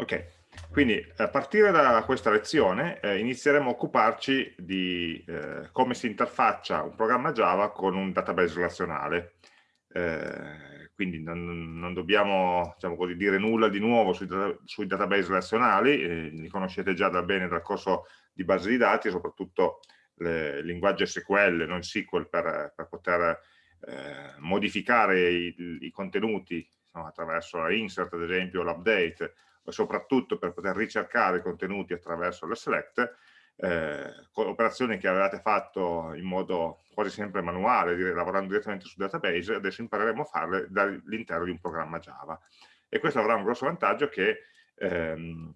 Ok, quindi a partire da questa lezione eh, inizieremo a occuparci di eh, come si interfaccia un programma Java con un database relazionale. Eh, quindi non, non dobbiamo diciamo così, dire nulla di nuovo sui, sui database relazionali, eh, li conoscete già da bene dal corso di base di dati, soprattutto il linguaggio SQL, non SQL, per, per poter eh, modificare i, i contenuti no, attraverso la insert, ad esempio, l'update, soprattutto per poter ricercare i contenuti attraverso la select, eh, operazioni che avevate fatto in modo quasi sempre manuale, dire, lavorando direttamente sul database, adesso impareremo a farle dall'interno di un programma Java. E questo avrà un grosso vantaggio che ehm,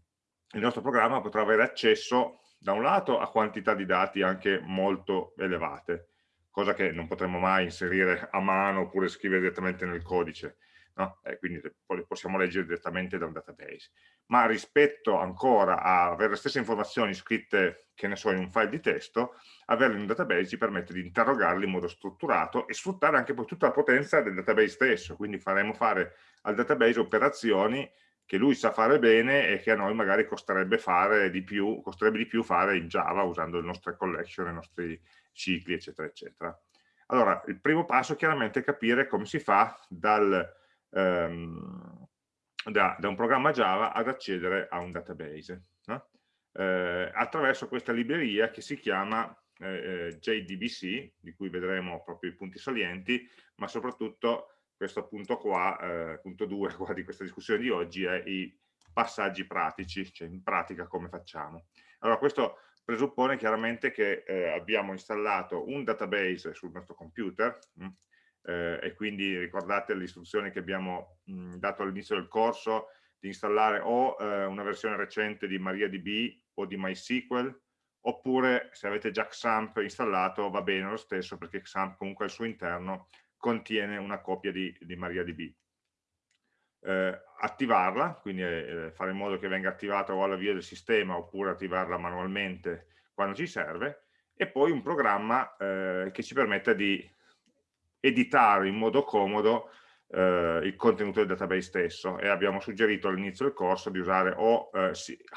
il nostro programma potrà avere accesso da un lato a quantità di dati anche molto elevate, cosa che non potremo mai inserire a mano oppure scrivere direttamente nel codice, no? eh, quindi le possiamo leggere direttamente da un database. Ma rispetto ancora a avere le stesse informazioni scritte, che ne so, in un file di testo, averle in un database ci permette di interrogarli in modo strutturato e sfruttare anche poi tutta la potenza del database stesso, quindi faremo fare al database operazioni che lui sa fare bene e che a noi magari costerebbe, fare di più, costerebbe di più fare in Java usando le nostre collection, i nostri cicli, eccetera, eccetera. Allora, il primo passo chiaramente è capire come si fa dal, ehm, da, da, un programma Java ad accedere a un database no? eh, attraverso questa libreria che si chiama eh, eh JDBC, di cui vedremo proprio i punti salienti, ma soprattutto questo punto qua, eh, punto 2 qua di questa discussione di oggi è i passaggi pratici, cioè in pratica come facciamo. Allora questo presuppone chiaramente che eh, abbiamo installato un database sul nostro computer, mh, mm, eh, e quindi ricordate le istruzioni che abbiamo mh, dato all'inizio del corso di installare o eh, una versione recente di MariaDB o di MySQL oppure se avete già XAMPP installato va bene lo stesso perché XAMPP comunque al suo interno contiene una copia di, di MariaDB. Eh, attivarla, quindi eh, fare in modo che venga attivata o alla via del sistema oppure attivarla manualmente quando ci serve e poi un programma eh, che ci permetta di editare in modo comodo eh, il contenuto del database stesso e abbiamo suggerito all'inizio del corso di usare o eh,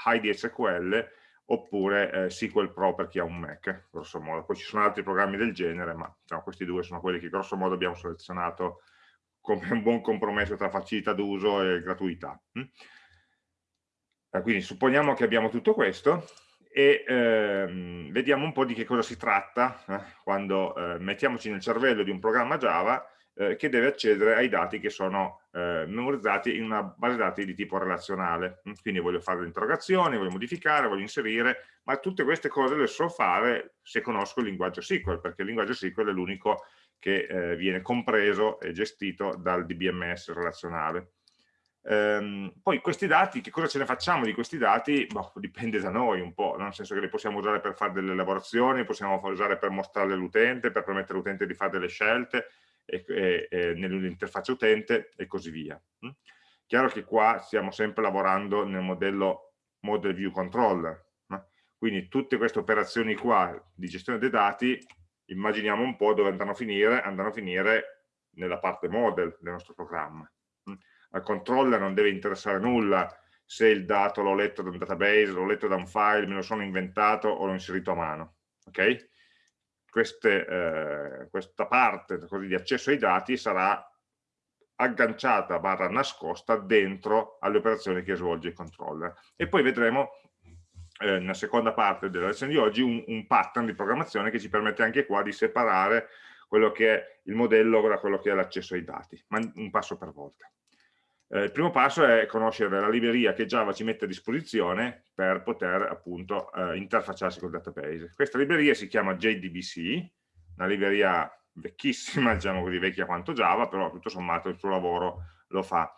HiDSQL oppure eh, SQL Pro per chi ha un Mac, grosso modo. Poi ci sono altri programmi del genere, ma diciamo, questi due sono quelli che grosso modo abbiamo selezionato come un buon compromesso tra facilità d'uso e gratuità. Mm? Eh, quindi supponiamo che abbiamo tutto questo e ehm, vediamo un po' di che cosa si tratta eh, quando eh, mettiamoci nel cervello di un programma Java eh, che deve accedere ai dati che sono eh, memorizzati in una base dati di tipo relazionale. Mm, quindi voglio fare le interrogazioni, voglio modificare, voglio inserire, ma tutte queste cose le so fare se conosco il linguaggio SQL, perché il linguaggio SQL è l'unico che eh, viene compreso e gestito dal DBMS relazionale. Ehm, poi questi dati, che cosa ce ne facciamo di questi dati? Boh, dipende da noi un po', nel senso che li possiamo usare per fare delle elaborazioni, possiamo usare per mostrarle all'utente, per permettere all'utente di fare delle scelte nell'interfaccia utente e così via. Mm? Chiaro che qua stiamo sempre lavorando nel modello Model View Controller, no? quindi tutte queste operazioni qua di gestione dei dati, immaginiamo un po' dove andranno a finire, andranno a finire nella parte model del nostro programma al controller non deve interessare nulla se il dato l'ho letto da un database, l'ho letto da un file, me lo sono inventato o l'ho inserito a mano. Okay? Queste, eh, questa parte così, di accesso ai dati sarà agganciata barra nascosta dentro alle operazioni che svolge il controller. E poi vedremo eh, nella seconda parte della lezione di oggi un, un pattern di programmazione che ci permette anche qua di separare quello che è il modello da quello che è l'accesso ai dati, ma un passo per volta. Eh, il primo passo è conoscere la libreria che Java ci mette a disposizione per poter appunto eh, interfacciarsi col database. Questa libreria si chiama JDBC, una libreria vecchissima, diciamo così vecchia quanto Java, però tutto sommato il suo lavoro lo fa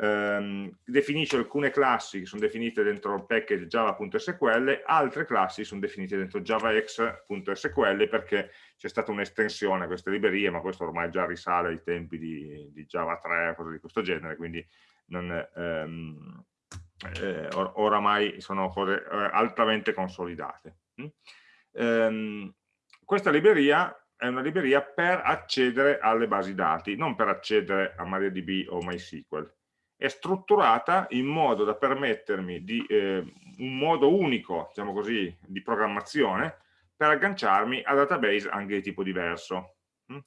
ehm, definisce alcune classi che sono definite dentro il package java.sql, altre classi sono definite dentro javax.sql perché c'è stata un'estensione a queste librerie, ma questo ormai già risale ai tempi di, di Java 3 o cose di questo genere, quindi non, ehm, eh, or oramai sono cose eh, altamente consolidate. Mm? Ehm, questa libreria è una libreria per accedere alle basi dati, non per accedere a MariaDB o MySQL è strutturata in modo da permettermi di, eh, un modo unico, diciamo così, di programmazione per agganciarmi a database anche di tipo diverso. Mm?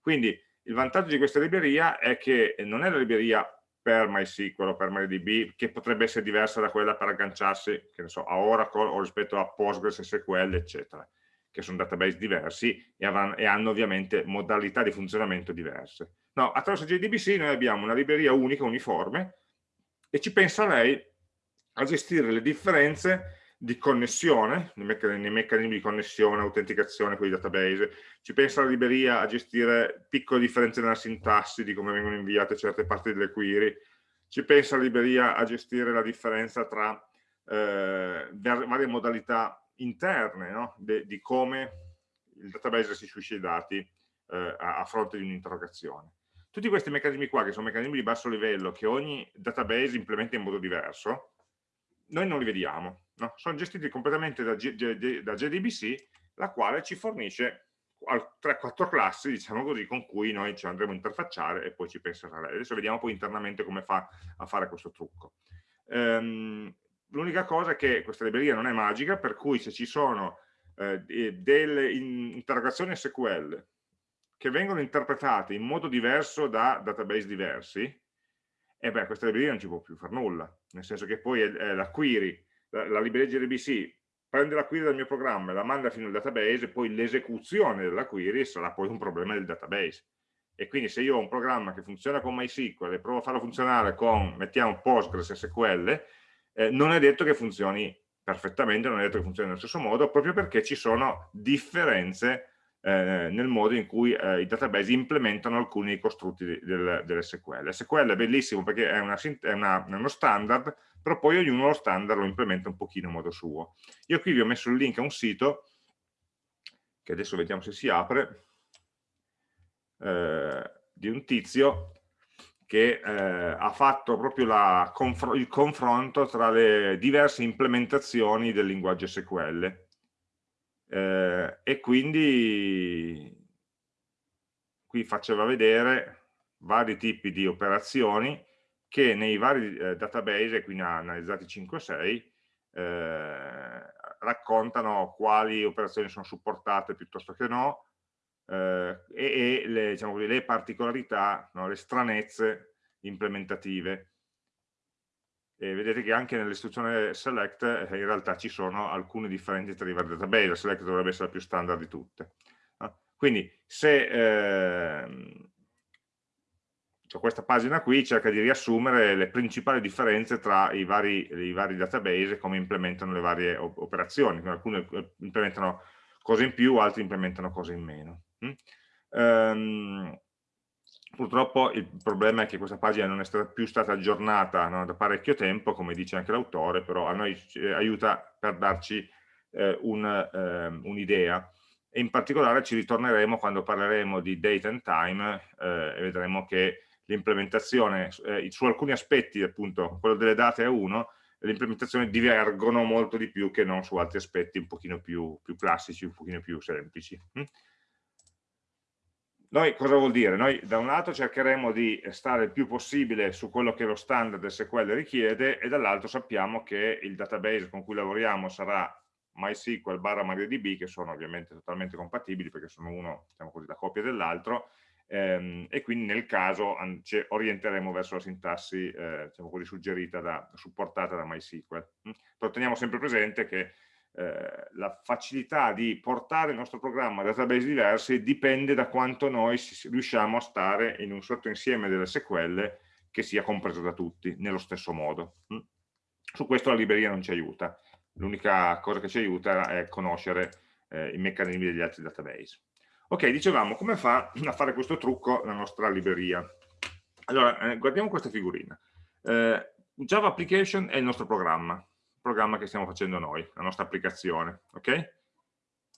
Quindi il vantaggio di questa libreria è che non è la libreria per MySQL o per MariaDB che potrebbe essere diversa da quella per agganciarsi so, a Oracle o rispetto a Postgres, SQL, eccetera, che sono database diversi e, e hanno ovviamente modalità di funzionamento diverse. No, attraverso JDBC noi abbiamo una libreria unica, uniforme, e ci pensa lei a gestire le differenze di connessione, nei, meccanismi di connessione, autenticazione con i database, ci pensa la libreria a gestire piccole differenze nella sintassi di come vengono inviate certe parti delle query, ci pensa la libreria a gestire la differenza tra eh, varie modalità interne no? De, di come il database restituisce i dati eh, a, a fronte di un'interrogazione. Tutti questi meccanismi qua, che sono meccanismi di basso livello, che ogni database implementa in modo diverso, noi non li vediamo. No? Sono gestiti completamente da, da JDBC, la quale ci fornisce 3-4 classi, diciamo così, con cui noi ci andremo a interfacciare e poi ci penserà lei. Adesso vediamo poi internamente come fa a fare questo trucco. Um, L'unica cosa è che questa libreria non è magica, per cui se ci sono eh, delle interrogazioni SQL che vengono interpretate in modo diverso da database diversi, e beh, questa libreria non ci può più fare nulla, nel senso che poi è, la query, la, la libreria JDBC prende la query dal mio programma e la manda fino al database poi l'esecuzione della query sarà poi un problema del database. E quindi se io ho un programma che funziona con MySQL e provo a farlo funzionare con, mettiamo, Postgres SQL, eh, non è detto che funzioni perfettamente, non è detto che funzioni nello stesso modo, proprio perché ci sono differenze eh, nel modo in cui eh, i database implementano alcuni costrutti del, dell'SQL. SQL è bellissimo perché è, una, è, una, è, uno standard, però poi ognuno lo standard lo implementa un pochino a modo suo. Io qui vi ho messo il link a un sito, che adesso vediamo se si apre, eh, di un tizio che eh, ha fatto proprio la, il confronto tra le diverse implementazioni del linguaggio SQL eh, e quindi qui faceva vedere vari tipi di operazioni che nei vari eh, database, qui ne ha analizzati 5-6, eh, raccontano quali operazioni sono supportate piuttosto che no eh, e, e le, diciamo le, particolarità, no, le stranezze implementative e vedete che anche nell'istruzione select eh, in realtà ci sono alcune differenti tra i vari database, la select dovrebbe essere la più standard di tutte. Quindi se eh, cioè questa pagina qui cerca di riassumere le principali differenze tra i vari, i vari database e come implementano le varie operazioni, alcune eh, implementano cose in più, altri implementano cose in meno. Mm? Um, Purtroppo il problema è che questa pagina non è stata più stata aggiornata no, da parecchio tempo, come dice anche l'autore, però a noi eh, aiuta per darci eh, un, un'idea. Um, e in particolare ci ritorneremo quando parleremo di date and time eh, e vedremo che l'implementazione, eh, su alcuni aspetti appunto, quello delle date è uno, le implementazioni divergono molto di più che non su altri aspetti un pochino più, più classici, un pochino più semplici. Hm? Noi cosa vuol dire? Noi da un lato cercheremo di stare il più possibile su quello che lo standard SQL richiede e dall'altro sappiamo che il database con cui lavoriamo sarà MySQL barra MariaDB che sono ovviamente totalmente compatibili perché sono uno, diciamo così, la copia dell'altro ehm, e quindi nel caso ci orienteremo verso la sintassi eh, diciamo così, suggerita, da, supportata da MySQL. Mm? Però teniamo sempre presente che eh, la facilità di portare il nostro programma a database diversi dipende da quanto noi riusciamo a stare in un sottoinsieme delle SQL che sia compreso da tutti nello stesso modo. Mm. Su questo la libreria non ci aiuta, l'unica cosa che ci aiuta è conoscere eh, i meccanismi degli altri database. Ok, dicevamo, come fa a fare questo trucco la nostra libreria? Allora, eh, guardiamo questa figurina. Eh, Java Application è il nostro programma, programma che stiamo facendo noi, la nostra applicazione. ok?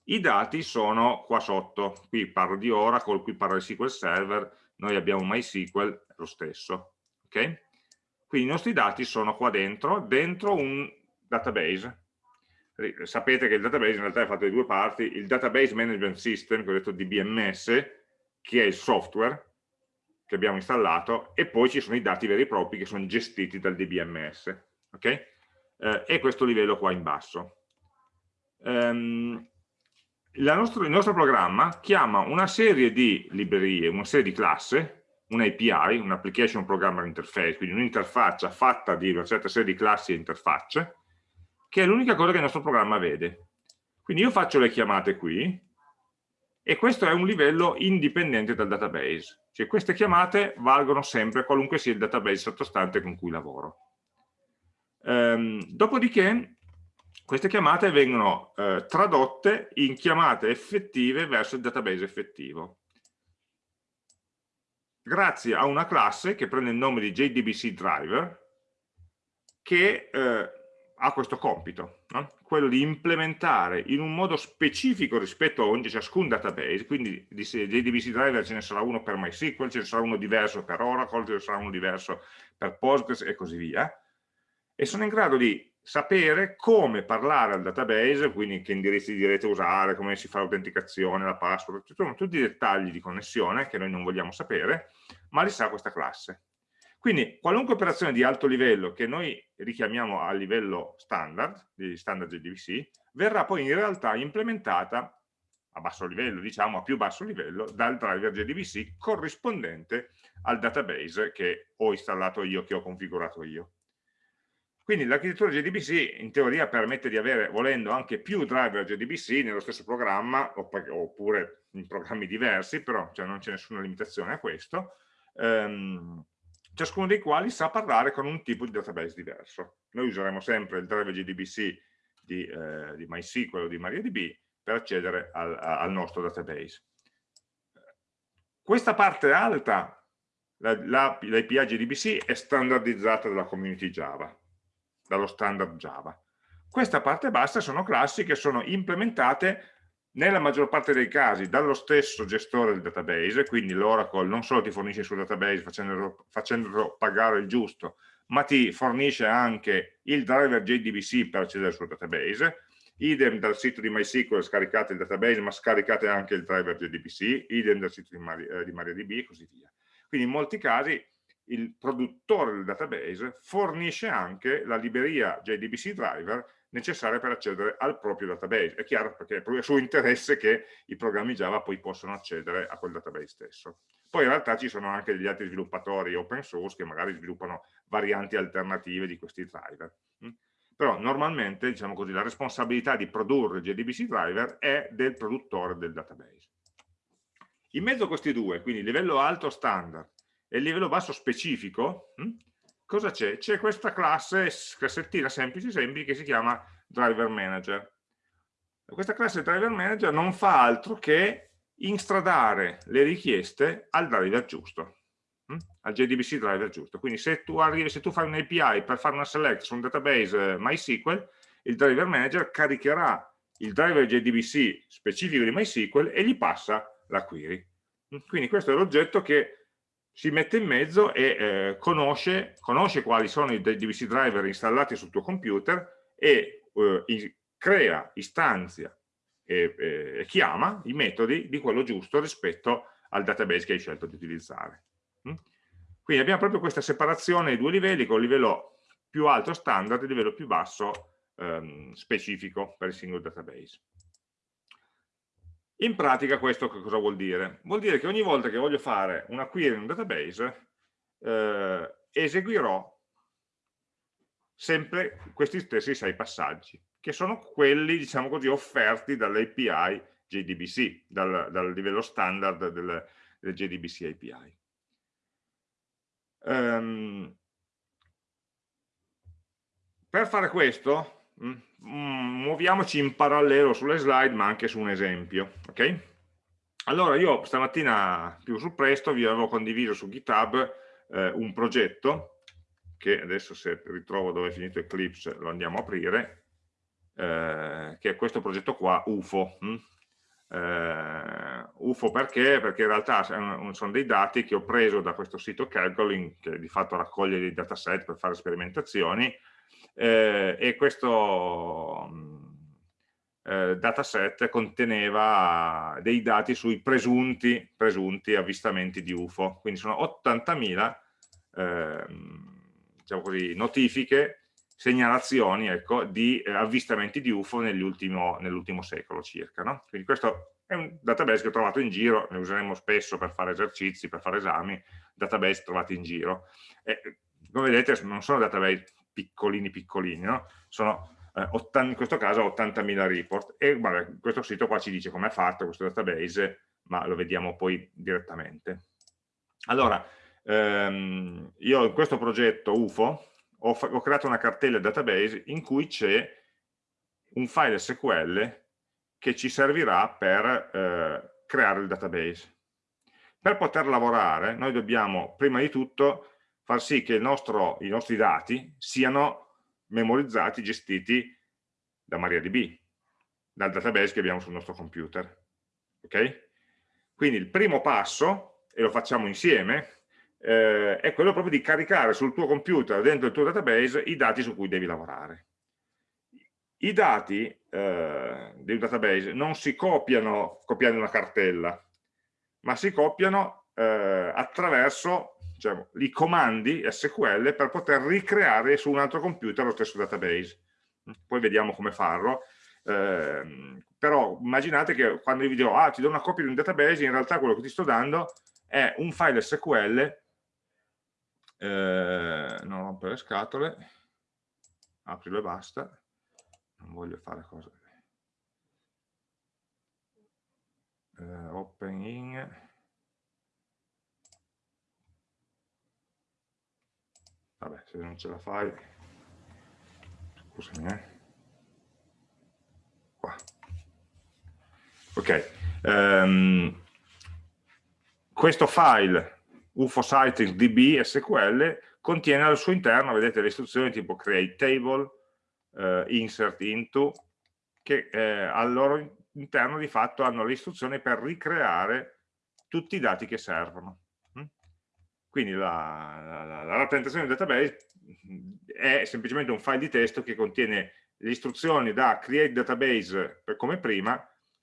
I dati sono qua sotto, qui parlo di Oracle, qui parlo di SQL Server, noi abbiamo MySQL, lo stesso. ok? Quindi i nostri dati sono qua dentro, dentro un database. Sapete che il database in realtà è fatto di due parti, il Database Management System, che ho detto DBMS, che è il software, che abbiamo installato e poi ci sono i dati veri e propri che sono gestiti dal DBMS. Okay? Eh, e questo livello qua in basso. Um, nostro, il nostro programma chiama una serie di librerie, una serie di classi, un API, un Application Programmer Interface, quindi un'interfaccia fatta di una certa serie di classi e interfacce, che è l'unica cosa che il nostro programma vede. Quindi io faccio le chiamate qui, e questo è un livello indipendente dal database, cioè queste chiamate valgono sempre qualunque sia il database sottostante con cui lavoro. Ehm, dopodiché queste chiamate vengono eh, tradotte in chiamate effettive verso il database effettivo grazie a una classe che prende il nome di JDBC driver che eh, ha questo compito, no? quello di implementare in un modo specifico rispetto a ogni, ciascun database, quindi di JDBC driver ce ne sarà uno per MySQL, ce ne sarà uno diverso per Oracle, ce ne sarà uno diverso per Postgres e così via, e sono in grado di sapere come parlare al database, quindi che indirizzi di rete usare, come si fa l'autenticazione, la password, tutti i dettagli di connessione che noi non vogliamo sapere, ma li sa questa classe. Quindi qualunque operazione di alto livello che noi richiamiamo a livello standard, di standard JDBC, verrà poi in realtà implementata a basso livello, diciamo a più basso livello, dal driver JDBC corrispondente al database che ho installato io, che ho configurato io. Quindi l'architettura JDBC in teoria permette di avere, volendo, anche più driver JDBC nello stesso programma, oppure in programmi diversi, però cioè, non c'è nessuna limitazione a questo, ehm, ciascuno dei quali sa parlare con un tipo di database diverso. Noi useremo sempre il driver JDBC di, eh, di MySQL o di MariaDB per accedere al, al nostro database. Questa parte alta, l'API la, JDBC, è standardizzata dalla community Java, dallo standard Java. Questa parte bassa sono classi che sono implementate nella maggior parte dei casi dallo stesso gestore del database, quindi l'Oracle non solo ti fornisce il suo database facendolo, facendolo pagare il giusto, ma ti fornisce anche il driver JDBC per accedere al suo database, idem dal sito di MySQL scaricate il database ma scaricate anche il driver JDBC, idem dal sito di, Mari, eh, di MariaDB e così via. Quindi in molti casi il produttore del database fornisce anche la libreria JDBC driver necessaria per accedere al proprio database. È chiaro perché è proprio suo interesse che i programmi Java poi possano accedere a quel database stesso. Poi in realtà ci sono anche degli altri sviluppatori open source che magari sviluppano varianti alternative di questi driver. Però normalmente, diciamo così, la responsabilità di produrre JDBC driver è del produttore del database. In mezzo a questi due, quindi livello alto standard e il livello basso specifico, hm, cosa c'è? C'è questa classe, classettina semplice semplice che si chiama driver manager. Questa classe driver manager non fa altro che instradare le richieste al driver giusto, hm, al JDBC driver giusto. Quindi se tu, arrivi, se tu fai un API per fare una select su un database MySQL, il driver manager caricherà il driver JDBC specifico di MySQL e gli passa la query. Quindi questo è l'oggetto che si mette in mezzo e eh, conosce, conosce, quali sono i DVC driver installati sul tuo computer e eh, crea, istanzia e, e, chiama i metodi di quello giusto rispetto al database che hai scelto di utilizzare. Mm? Quindi abbiamo proprio questa separazione ai due livelli, con il livello più alto standard e il livello più basso ehm, specifico per il singolo database. In pratica questo cosa vuol dire? Vuol dire che ogni volta che voglio fare una query in un database eh, eseguirò sempre questi stessi sei passaggi, che sono quelli, diciamo così, offerti dall'API JDBC, dal, dal, livello standard del, del JDBC API. Um, ehm, per fare questo Mm, muoviamoci in parallelo sulle slide ma anche su un esempio ok allora io stamattina più sul presto vi avevo condiviso su github eh, un progetto che adesso se ritrovo dove è finito Eclipse lo andiamo a aprire eh, che è questo progetto qua UFO hm? eh, UFO perché? Perché in realtà sono dei dati che ho preso da questo sito Calculin che di fatto raccoglie dei dataset per fare sperimentazioni eh, e questo, mm, eh, dataset conteneva dei dati sui presunti, presunti avvistamenti di UFO, quindi sono 80.000 eh, diciamo notifiche, segnalazioni ecco, di eh, avvistamenti di UFO nell'ultimo nell secolo circa. No? Quindi questo è un database che ho trovato in giro, ne useremo spesso per fare esercizi, per fare esami, database trovati in giro. E, come vedete non sono database piccolini piccolini, no? sono eh, 80, in questo caso 80.000 report e vabbè, questo sito qua ci dice come è fatto questo database, ma lo vediamo poi direttamente. Allora, ehm, io in questo progetto UFO ho, ho creato una cartella database in cui c'è un file SQL che ci servirà per eh, creare il database. Per poter lavorare noi dobbiamo prima di tutto far sì che nostro, i nostri dati siano memorizzati, gestiti da MariaDB, dal database che abbiamo sul nostro computer. Ok? Quindi il primo passo, e lo facciamo insieme, eh, è quello proprio di caricare sul tuo computer, dentro il tuo database, i dati su cui devi lavorare. I dati eh, del database non si copiano copiando una cartella, ma si copiano eh, attraverso diciamo, i comandi SQL per poter ricreare su un altro computer lo stesso database. Poi vediamo come farlo. Eh, però immaginate che quando io vi dico ah ti do una copia di un database in realtà quello che ti sto dando è un file SQL eh, non rompere le scatole aprilo e basta non voglio fare cose eh, open in vabbè se non ce la fai scusami eh qua ok um, questo file UFO Sighting DB SQL contiene al suo interno, vedete le istruzioni tipo create table, eh, insert into, che eh, al loro interno di fatto hanno le istruzioni per ricreare tutti i dati che servono. Quindi la, la, la rappresentazione del database è semplicemente un file di testo che contiene le istruzioni da create database come prima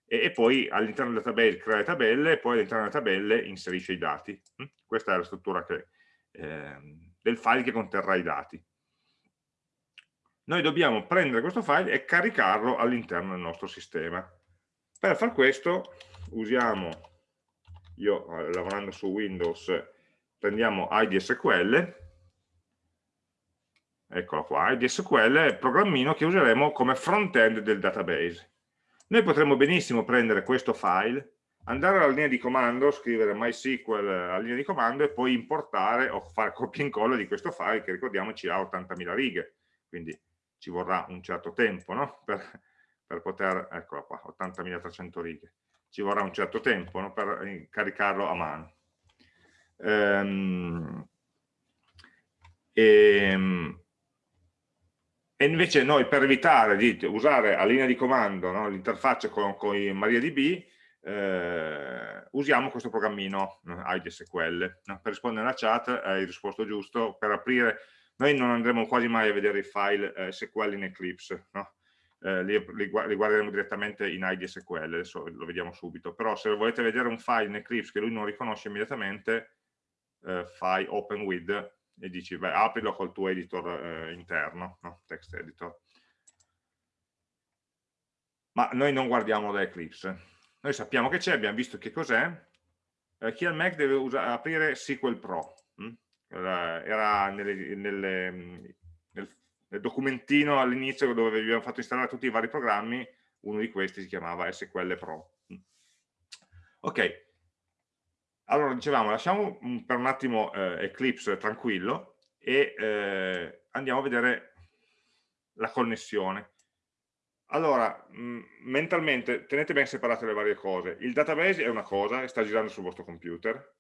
e, e poi all'interno del database crea le tabelle e poi all'interno delle tabelle inserisce i dati. Questa è la struttura che, eh, del file che conterrà i dati. Noi dobbiamo prendere questo file e caricarlo all'interno del nostro sistema. Per far questo usiamo, io eh, lavorando su Windows, prendiamo IDSQL, eccolo qua, IDSQL è il programmino che useremo come front-end del database. Noi potremmo benissimo prendere questo file, andare alla linea di comando, scrivere MySQL alla linea di comando e poi importare o fare copia e incolla di questo file che ricordiamoci ha 80.000 righe, quindi ci vorrà un certo tempo no? per, per, poter, eccola qua, 80.300 righe, ci vorrà un certo tempo no? per caricarlo a mano. Ehm, e, ehm, e invece noi per evitare di usare a linea di comando no, l'interfaccia con, con MariaDB eh, usiamo questo programmino IDSQL no? per rispondere alla chat hai risposto giusto per aprire noi non andremo quasi mai a vedere i file eh, SQL in Eclipse no? eh, li, li, li, guarderemo direttamente in IDSQL adesso lo vediamo subito però se volete vedere un file in Eclipse che lui non riconosce immediatamente eh, fai open with e dici beh, aprilo col tuo editor eh, interno, no? text editor. Ma noi non guardiamo da Eclipse. Noi sappiamo che c'è, abbiamo visto che cos'è. Eh, chi ha il Mac deve aprire SQL Pro. Hm? Era, nelle, nelle, nel, nel, documentino all'inizio dove abbiamo fatto installare tutti i vari programmi, uno di questi si chiamava SQL Pro. Hm? Ok, allora, dicevamo, lasciamo per un attimo eh, Eclipse tranquillo e eh, andiamo a vedere la connessione. Allora, mh, mentalmente tenete ben separate le varie cose. Il database è una cosa sta girando sul vostro computer,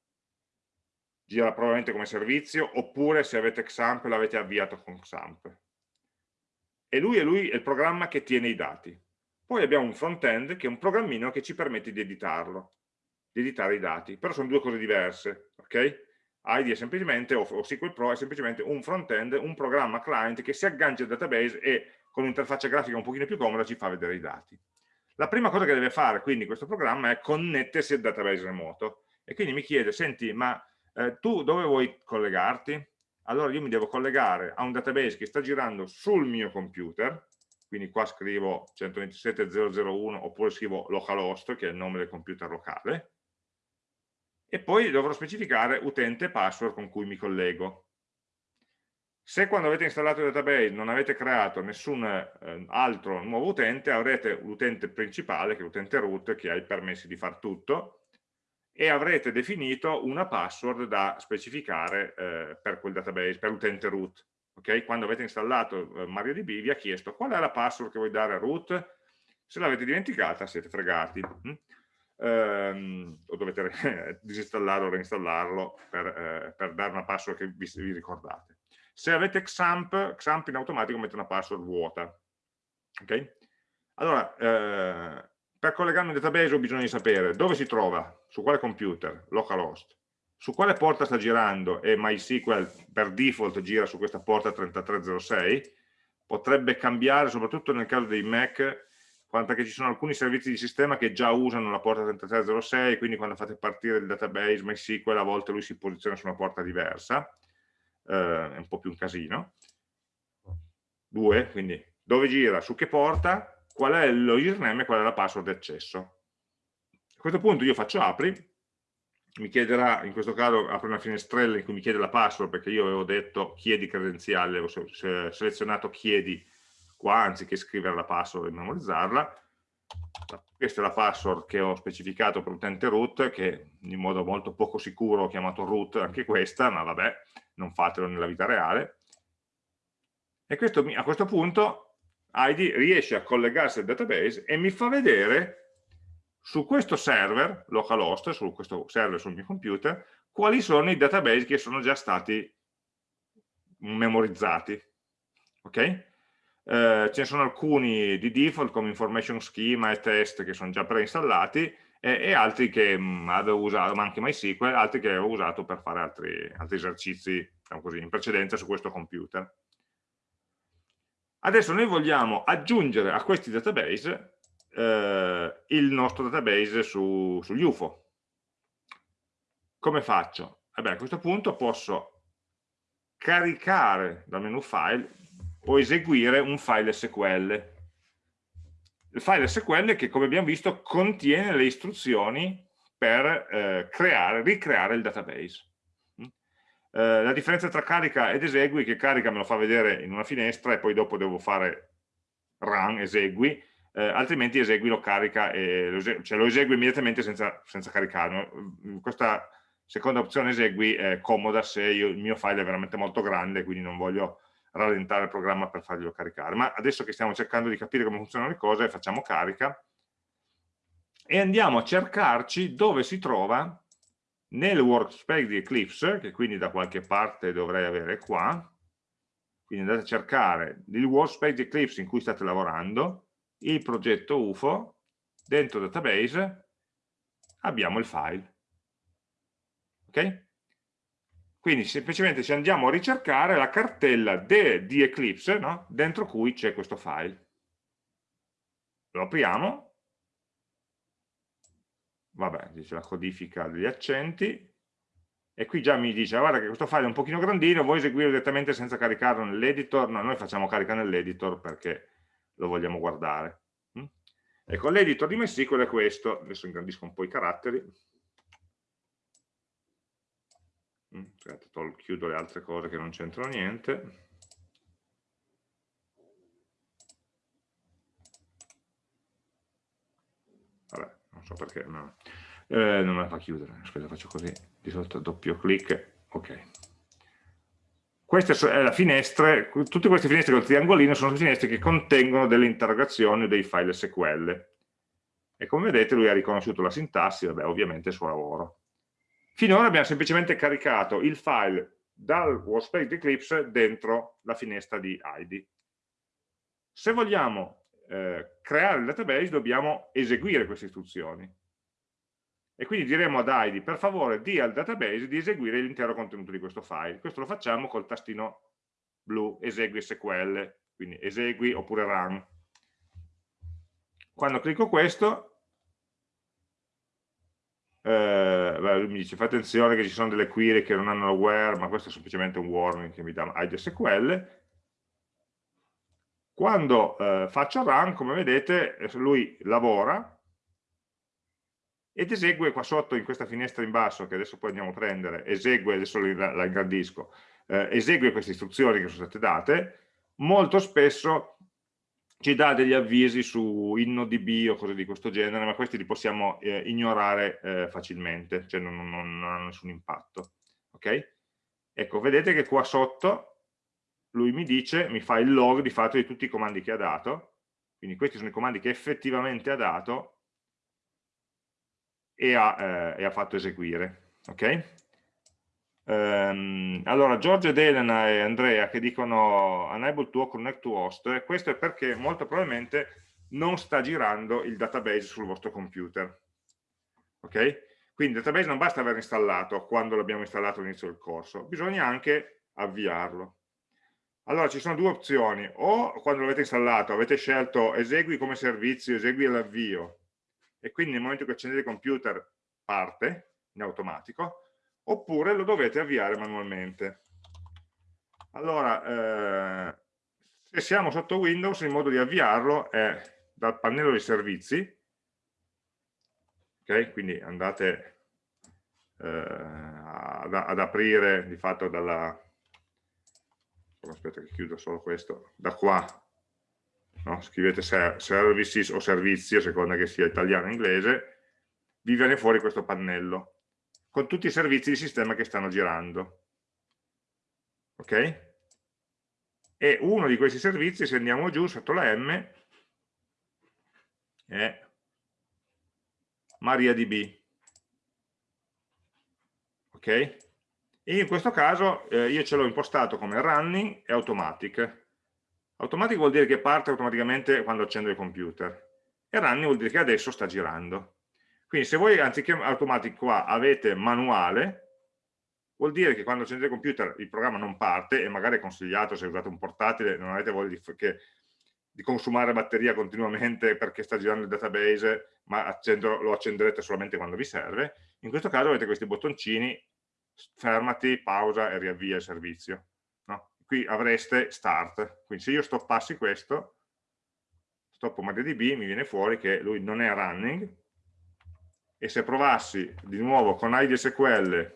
gira probabilmente come servizio, oppure se avete XAMPP l'avete avviato con XAMPP. E lui è, lui è il programma che tiene i dati. Poi abbiamo un front-end che è un programmino che ci permette di editarlo di editare i dati, però sono due cose diverse, ok? ID è semplicemente, o, SQL Pro è semplicemente un front-end, un programma client che si aggancia al database e con un'interfaccia grafica un pochino più comoda ci fa vedere i dati. La prima cosa che deve fare quindi questo programma è connettersi al database remoto e quindi mi chiede, senti, ma eh, tu dove vuoi collegarti? Allora io mi devo collegare a un database che sta girando sul mio computer, quindi qua scrivo 127.001 oppure scrivo localhost, che è il nome del computer locale, e poi dovrò specificare utente e password con cui mi collego. Se quando avete installato il database non avete creato nessun eh, altro nuovo utente, avrete l'utente principale, che è l'utente root, che ha i permessi di far tutto, e avrete definito una password da specificare eh, per quel database, per l'utente root. Okay? Quando avete installato eh, MariaDB vi ha chiesto qual è la password che vuoi dare a root, se l'avete dimenticata siete fregati. Hm? Ehm, o dovete disinstallare o reinstallarlo per, eh, per, dare una password che vi, vi ricordate. Se avete XAMPP, XAMPP in automatico mette una password vuota. Okay? Allora, eh, per collegarmi al database ho bisogno di sapere dove si trova, su quale computer, localhost, su quale porta sta girando e MySQL per default gira su questa porta 3306, potrebbe cambiare soprattutto nel caso dei Mac perché ci sono alcuni servizi di sistema che già usano la porta 3306, quindi quando fate partire il database MySQL a volte lui si posiziona su una porta diversa, eh, è un po' più un casino. Due, quindi dove gira, su che porta, qual è lo username e qual è la password di accesso. A questo punto io faccio apri, mi chiederà, in questo caso apro una finestrella in cui mi chiede la password perché io avevo detto chiedi credenziale, ho selezionato chiedi qua anziché scrivere la password e memorizzarla. Questa è la password che ho specificato per l'utente root, che in modo molto poco sicuro ho chiamato root anche questa, ma vabbè, non fatelo nella vita reale. E questo, a questo punto ID riesce a collegarsi al database e mi fa vedere su questo server, localhost, su questo server sul mio computer, quali sono i database che sono già stati memorizzati. Ok? Eh, ce ne sono alcuni di default come information schema e test che sono già preinstallati e, e altri che mh, mm, avevo usato, ma anche MySQL, altri che avevo usato per fare altri, altri esercizi diciamo così, in precedenza su questo computer. Adesso noi vogliamo aggiungere a questi database eh, il nostro database su, sugli UFO. Come faccio? Eh a questo punto posso caricare dal menu file o eseguire un file SQL il file SQL che come abbiamo visto contiene le istruzioni per eh, creare, ricreare il database. Mm? Eh, la differenza tra carica ed esegui che carica me lo fa vedere in una finestra e poi dopo devo fare run, esegui, eh, altrimenti esegui lo carica lo, cioè lo esegui immediatamente senza, senza caricarlo. Mm, questa seconda opzione esegui è comoda se io, il mio file è veramente molto grande, quindi non voglio rallentare il programma per farglielo caricare. Ma adesso che stiamo cercando di capire come funzionano le cose, facciamo carica e andiamo a cercarci dove si trova nel workspace di Eclipse, che quindi da qualche parte dovrei avere qua, quindi andate a cercare il workspace di Eclipse in cui state lavorando, il progetto UFO, dentro database abbiamo il file. Ok? Quindi semplicemente ci andiamo a ricercare la cartella di Eclipse no? dentro cui c'è questo file. Lo apriamo, vabbè, dice la codifica degli accenti, e qui già mi dice, guarda che questo file è un pochino grandino, vuoi eseguirlo direttamente senza caricarlo nell'editor? No, noi facciamo carica nell'editor perché lo vogliamo guardare. Mm? Ecco, l'editor di MySQL è questo, adesso ingrandisco un po' i caratteri, Aspetta, chiudo le altre cose che non c'entrano niente. Vabbè, non so perché, no. eh, non me la fa chiudere. Aspetta, faccio così, di solito doppio clic, ok. Questa è la finestra, tutte queste finestre con il triangolino sono finestre che contengono delle interrogazioni dei file SQL. E come vedete lui ha riconosciuto la sintassi, vabbè, ovviamente il suo lavoro. Finora abbiamo semplicemente caricato il file dal workspace di Eclipse dentro la finestra di ID. Se vogliamo eh, creare il database dobbiamo eseguire queste istruzioni. E quindi diremo ad ID, per favore, di al database di eseguire l'intero contenuto di questo file. Questo lo facciamo col tastino blu, esegui SQL, quindi esegui oppure run. quando clicco questo, eh, mi dice fate attenzione che ci sono delle query che non hanno where, ma questo è semplicemente un warning che mi dà IDSQL. Quando eh, faccio run, come vedete, lui lavora ed esegue qua sotto in questa finestra in basso, che adesso poi andiamo a prendere, esegue, adesso la, la ingrandisco, eh, esegue queste istruzioni che sono state date, molto spesso ci dà degli avvisi su InnoDB o cose di questo genere, ma questi li possiamo eh, ignorare eh, facilmente, cioè non, non, non, hanno nessun impatto. Ok? Ecco, vedete che qua sotto lui mi dice, mi fa il log di fatto di tutti i comandi che ha dato, quindi questi sono i comandi che effettivamente ha dato e ha, eh, e ha fatto eseguire. Ok? Um, allora, Giorgio ed Elena e Andrea che dicono unable to connect to host, questo è perché molto probabilmente non sta girando il database sul vostro computer. Ok? Quindi il database non basta aver installato quando l'abbiamo installato all'inizio del corso, bisogna anche avviarlo. Allora ci sono due opzioni, o quando l'avete installato avete scelto esegui come servizio, esegui l'avvio, e quindi nel momento che accendete il computer parte in automatico, oppure lo dovete avviare manualmente. Allora, eh, se siamo sotto Windows, il modo di avviarlo è dal pannello di servizi, ok? Quindi andate eh, ad, ad, aprire di fatto dalla... Aspetta che chiudo solo questo, da qua, no? scrivete services o servizi, a seconda che sia italiano o inglese, vi viene fuori questo pannello con tutti i servizi di sistema che stanno girando. Ok? E uno di questi servizi, se andiamo giù sotto la M, è MariaDB. Ok? E in questo caso eh, io ce l'ho impostato come running e automatic. Automatic vuol dire che parte automaticamente quando accendo il computer e running vuol dire che adesso sta girando. Quindi se voi anziché automatico qua avete manuale, vuol dire che quando accendete il computer il programma non parte e magari è consigliato se usate un portatile, non avete voglia di, che, di consumare batteria continuamente perché sta girando il database, ma accendo, lo accenderete solamente quando vi serve. In questo caso avete questi bottoncini, fermati, pausa e riavvia il servizio. No? Qui avreste start, quindi se io stoppassi questo, stoppo MariaDB, mi viene fuori che lui non è running, e se provassi di nuovo con IDSQL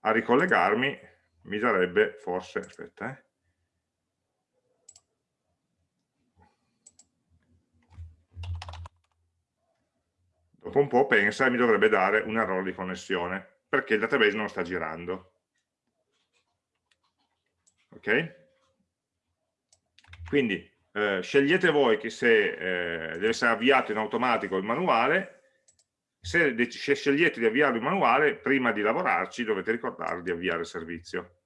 a ricollegarmi mi darebbe forse, aspetta eh, dopo un po' pensa e mi dovrebbe dare un errore di connessione perché il database non sta girando ok? quindi eh, scegliete voi che se eh, deve essere avviato in automatico il manuale se, se scegliete di avviare il manuale, prima di lavorarci dovete ricordare di avviare il servizio.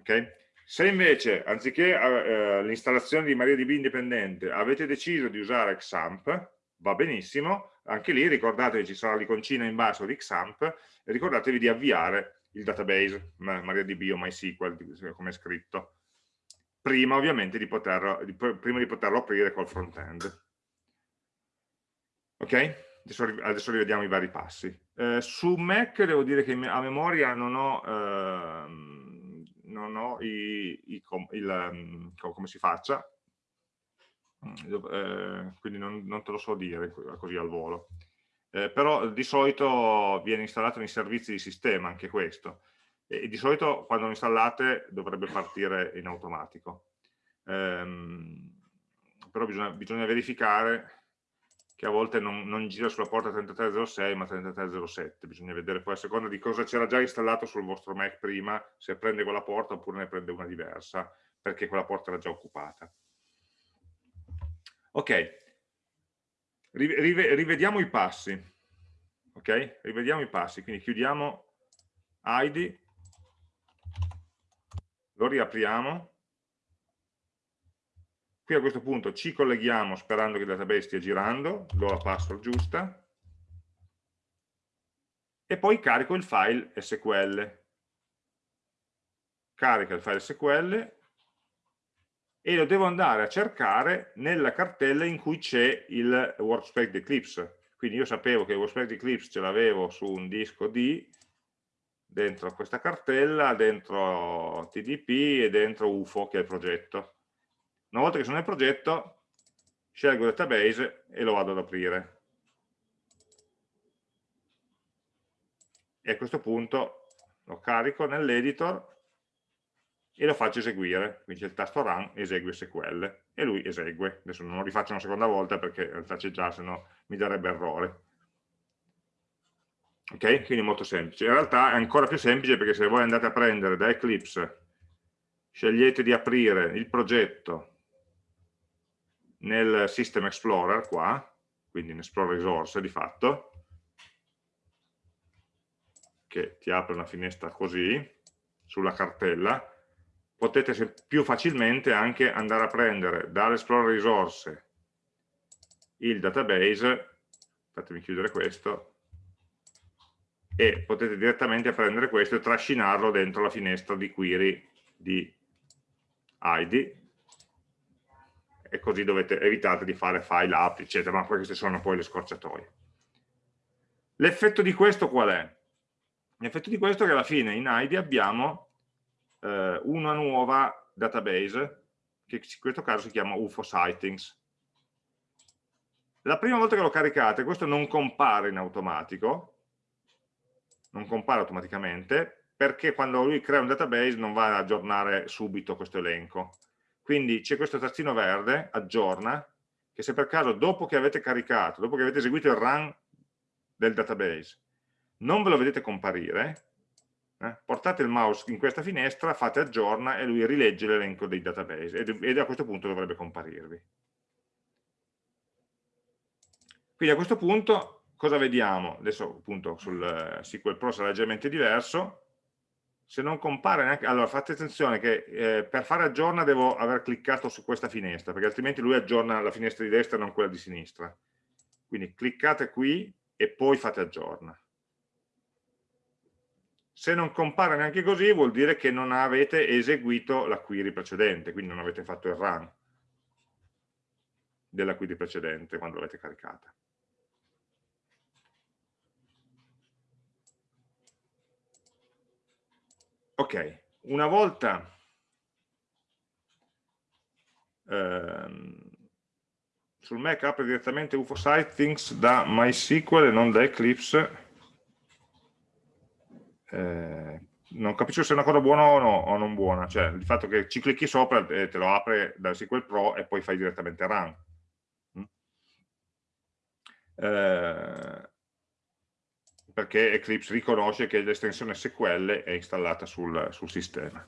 Okay? Se invece, anziché eh, l'installazione di MariaDB indipendente, avete deciso di usare XAMPP, va benissimo, anche lì ricordate che ci sarà l'iconcina in basso di XAMPP e ricordatevi di avviare il database MariaDB o MySQL, come è scritto, prima ovviamente di, poter, di, prima di poterlo aprire col front-end. Ok? Adesso, adesso rivediamo i vari passi. Eh, su Mac devo dire che a memoria non ho, ehm, non ho i, i, il, um, come si faccia, eh, quindi non, non, te lo so dire così al volo. Eh, però di solito viene installato nei servizi di sistema anche questo e di solito quando lo installate dovrebbe partire in automatico. Ehm, però bisogna, bisogna verificare che a volte non, non, gira sulla porta 3306 ma 3307, bisogna vedere poi a seconda di cosa c'era già installato sul vostro Mac prima, se prende quella porta oppure ne prende una diversa, perché quella porta era già occupata. Ok, rivediamo i passi, ok? Rivediamo i passi, quindi chiudiamo ID, lo riapriamo, Qui a questo punto ci colleghiamo sperando che il database stia girando, do la password giusta, e poi carico il file SQL. Carica il file SQL e lo devo andare a cercare nella cartella in cui c'è il workspace di Eclipse. Quindi io sapevo che il workspace di Eclipse ce l'avevo su un disco D, dentro questa cartella, dentro TDP e dentro UFO, che è il progetto. Una volta che sono nel progetto, scelgo database e lo vado ad aprire. E a questo punto lo carico nell'editor e lo faccio eseguire, quindi c'è il tasto run, esegue SQL e lui esegue, adesso non lo rifaccio una seconda volta perché in realtà c'è già, se no mi darebbe errore. Ok? Quindi molto semplice. In realtà è ancora più semplice perché se voi andate a prendere da Eclipse, scegliete di aprire il progetto nel System Explorer qua, quindi in Explorer Resource di fatto, che ti apre una finestra così, sulla cartella, potete più facilmente anche andare a prendere dall'Explore risorse il database, fatemi chiudere questo, e potete direttamente prendere questo e trascinarlo dentro la finestra di query di ID e così dovete, evitate di fare file app, eccetera, ma queste sono poi le scorciatoie. L'effetto di questo qual è? L'effetto di questo è che alla fine in ID abbiamo eh, una nuova database che in questo caso si chiama UFO Sightings. La prima volta che lo caricate questo non compare in automatico, non compare automaticamente, perché quando lui crea un database non va ad aggiornare subito questo elenco. Quindi c'è questo tazzino verde, aggiorna, che se per caso dopo che avete caricato, dopo che avete eseguito il run del database, non ve lo vedete comparire, eh? portate il mouse in questa finestra, fate aggiorna e lui rilegge l'elenco dei database ed, ed a questo punto dovrebbe comparirvi. Quindi a questo punto cosa vediamo? Adesso appunto sul eh, SQL Pro sarà leggermente diverso, se non compare neanche, allora fate attenzione che eh, per fare aggiorna devo aver cliccato su questa finestra, perché altrimenti lui aggiorna la finestra di destra e non quella di sinistra. Quindi cliccate qui e poi fate aggiorna. Se non compare neanche così vuol dire che non avete eseguito la query precedente, quindi non avete fatto il run della query precedente quando l'avete caricata. Ok, una volta ehm, sul Mac apre direttamente UFO Sightings da MySQL e non da Eclipse eh, non capisco se è una cosa buona o, no, o, non buona, cioè il fatto che ci clicchi sopra e te lo apre dal SQL Pro e poi fai direttamente run. Mm? Eh, perché Eclipse riconosce che l'estensione SQL è installata sul, sul sistema.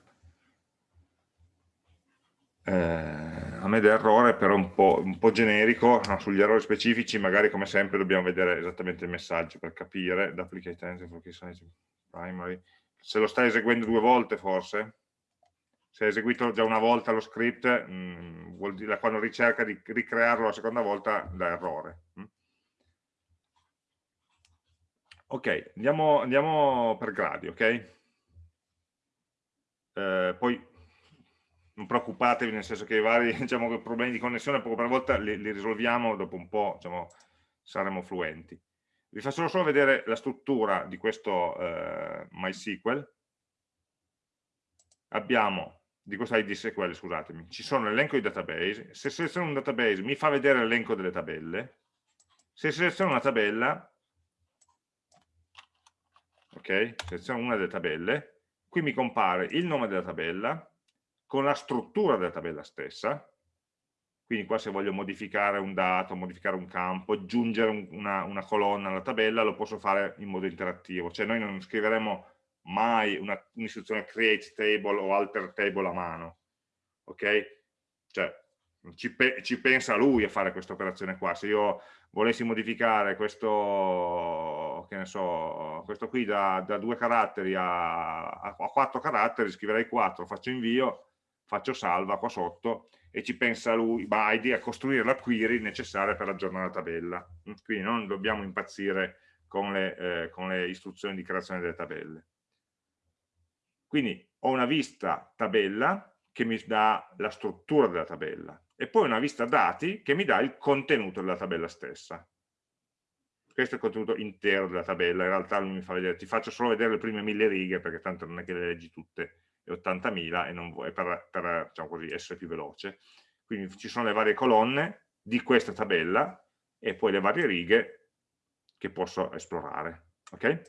Eh, a me dell'errore però un po', un po generico, no, sugli errori specifici magari come sempre dobbiamo vedere esattamente il messaggio per capire, primary, se lo stai eseguendo due volte forse, se hai eseguito già una volta lo script, mh, mm, vuol dire quando ricerca di ricrearlo la seconda volta dà errore. Mh? Ok, andiamo, andiamo, per gradi, ok? Eh, poi non preoccupatevi nel senso che i vari diciamo, problemi di connessione poco per volta li, li risolviamo dopo un po' diciamo, saremo fluenti vi faccio solo vedere la struttura di questo eh, MySQL. Abbiamo, di questo ID SQL, scusatemi, ci sono l'elenco di database. Se seleziono un database mi fa vedere l'elenco delle tabelle. Se seleziono una tabella, ok, seleziono una delle tabelle, qui mi compare il nome della tabella con la struttura della tabella stessa, quindi qua se voglio modificare un dato, modificare un campo, aggiungere un, una, una, colonna alla tabella, lo posso fare in modo interattivo, cioè noi non scriveremo mai un'istruzione un create table o alter table a mano, ok? Cioè ci, pe ci pensa lui a fare questa operazione qua, se io volessi modificare questo, che ne so, questo qui da, da due caratteri a, a, a quattro caratteri, scriverei quattro, faccio invio, faccio salva qua sotto, e ci pensa lui, Baidi, a costruire la query necessaria per aggiornare la tabella. Mm, quindi non dobbiamo impazzire con le, eh, con le istruzioni di creazione delle tabelle. Quindi ho una vista tabella che mi dà la struttura della tabella e poi una vista dati che mi dà il contenuto della tabella stessa. Questo è il contenuto intero della tabella, in realtà mi fa vedere, ti faccio solo vedere le prime mille righe perché tanto non è che le leggi tutte, e 80.000 e non vuoi, per, per diciamo così, essere più veloce. Quindi ci sono le varie colonne di questa tabella e poi le varie righe che posso esplorare. Okay?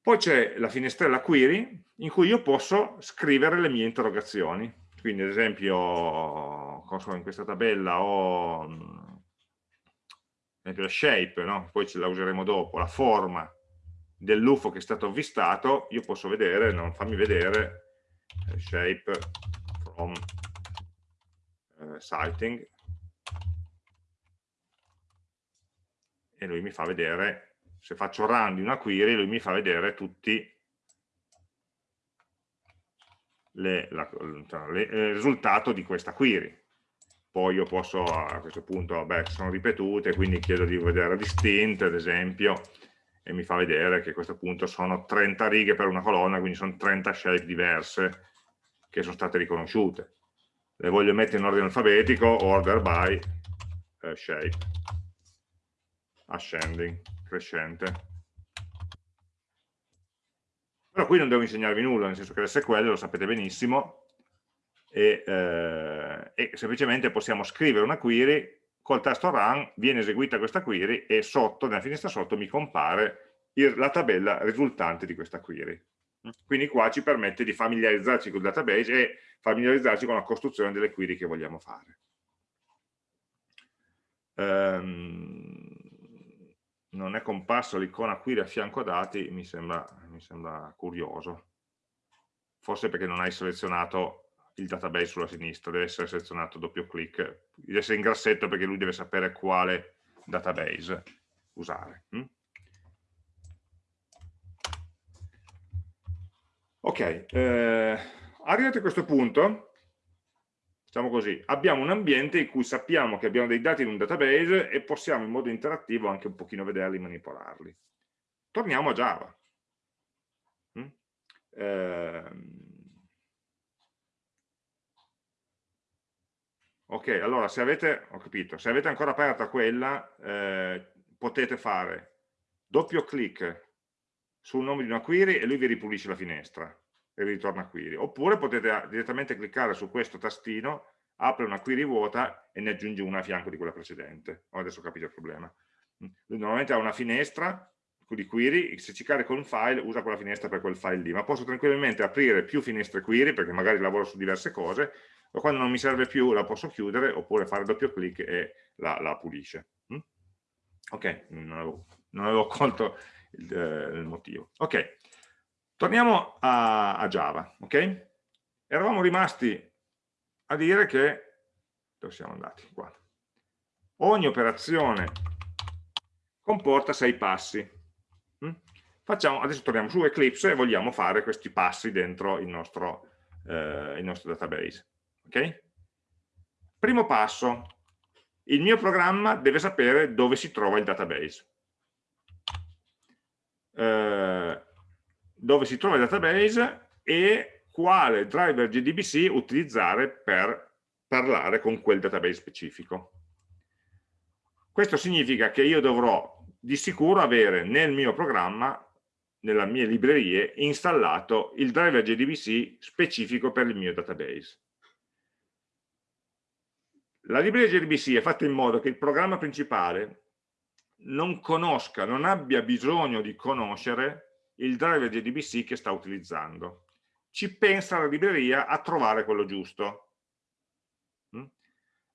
Poi c'è la finestrella query in cui io posso scrivere le mie interrogazioni. Quindi ad esempio in questa tabella ho ad esempio la shape, no? poi ce la useremo dopo, la forma dell'UFO che è stato avvistato, io posso vedere, non fammi vedere, eh, shape from eh, sighting e lui mi fa vedere se faccio run di una query, lui mi fa vedere tutti le, la, le, il risultato di questa query. Poi io posso a questo punto, vabbè, sono ripetute, quindi chiedo di vedere distinte, ad esempio, e mi fa vedere che a questo punto sono 30 righe per una colonna, quindi sono 30 shape diverse che sono state riconosciute. Le voglio mettere in ordine alfabetico, order by eh, shape, ascending crescente. Però qui non devo insegnarvi nulla, nel senso che l'SQL lo sapete benissimo e, eh, e semplicemente possiamo scrivere una query, col tasto run viene eseguita questa query e sotto, nella finestra sotto, mi compare il, la tabella risultante di questa query. Quindi qua ci permette di familiarizzarci con il database e familiarizzarci con la costruzione delle query che vogliamo fare. Um, non è comparsa l'icona qui a fianco dati, mi sembra, mi sembra curioso. Forse perché non hai selezionato il database sulla sinistra, deve essere selezionato doppio clic, deve essere in grassetto perché lui deve sapere quale database usare. Hm? Ok, eh, arrivati a questo punto, diciamo così, abbiamo un ambiente in cui sappiamo che abbiamo dei dati in un database e possiamo in modo interattivo anche un pochino vederli manipolarli. Torniamo a Java. Mm? Eh, ok, allora se avete, ho capito, se avete ancora aperta quella, eh, potete fare doppio clic sul nome di una query e lui vi ripulisce la finestra e ritorna query. Oppure potete ah, direttamente cliccare su questo tastino, apre una query vuota e ne aggiunge una a fianco di quella precedente. Oh, adesso ho capito il problema. Mm. Normalmente ha una finestra di query, se ci carico un file usa quella finestra per quel file lì, ma posso tranquillamente aprire più finestre query perché magari lavoro su diverse cose, o quando non mi serve più la posso chiudere oppure fare doppio clic e la, la pulisce. Mm? Ok, non avevo, non avevo colto il, eh, il motivo. Ok, Torniamo a, a Java, ok? Eravamo rimasti a dire che, dove siamo andati? Qua. Ogni operazione comporta sei passi. Mm? Facciamo, adesso torniamo su Eclipse e vogliamo fare questi passi dentro il nostro, eh, il nostro database. Okay? Primo passo, il mio programma deve sapere dove si trova il database. Eh, dove si trova il database e quale driver JDBC utilizzare per parlare con quel database specifico. Questo significa che io dovrò di sicuro avere nel mio programma, nelle mie librerie, installato il driver JDBC specifico per il mio database. La libreria JDBC è fatta in modo che il programma principale non conosca, non abbia bisogno di conoscere il driver JDBC che sta utilizzando. Ci pensa la libreria a trovare quello giusto. Mm?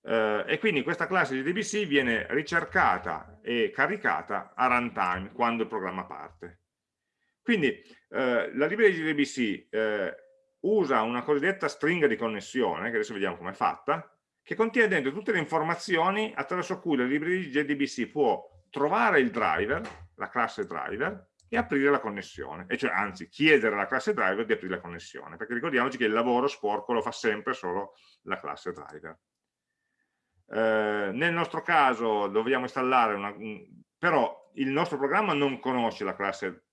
Eh, e quindi questa classe JDBC viene ricercata e caricata a runtime quando il programma parte. Quindi eh, la libreria JDBC eh, usa una cosiddetta stringa di connessione, che adesso vediamo come è fatta, che contiene dentro tutte le informazioni attraverso cui la libreria JDBC può trovare il driver, la classe driver, e aprire la connessione, e cioè anzi chiedere alla classe driver di aprire la connessione, perché ricordiamoci che il lavoro sporco lo fa sempre solo la classe driver. Eh, nel nostro caso dobbiamo installare una, però il nostro programma non conosce la classe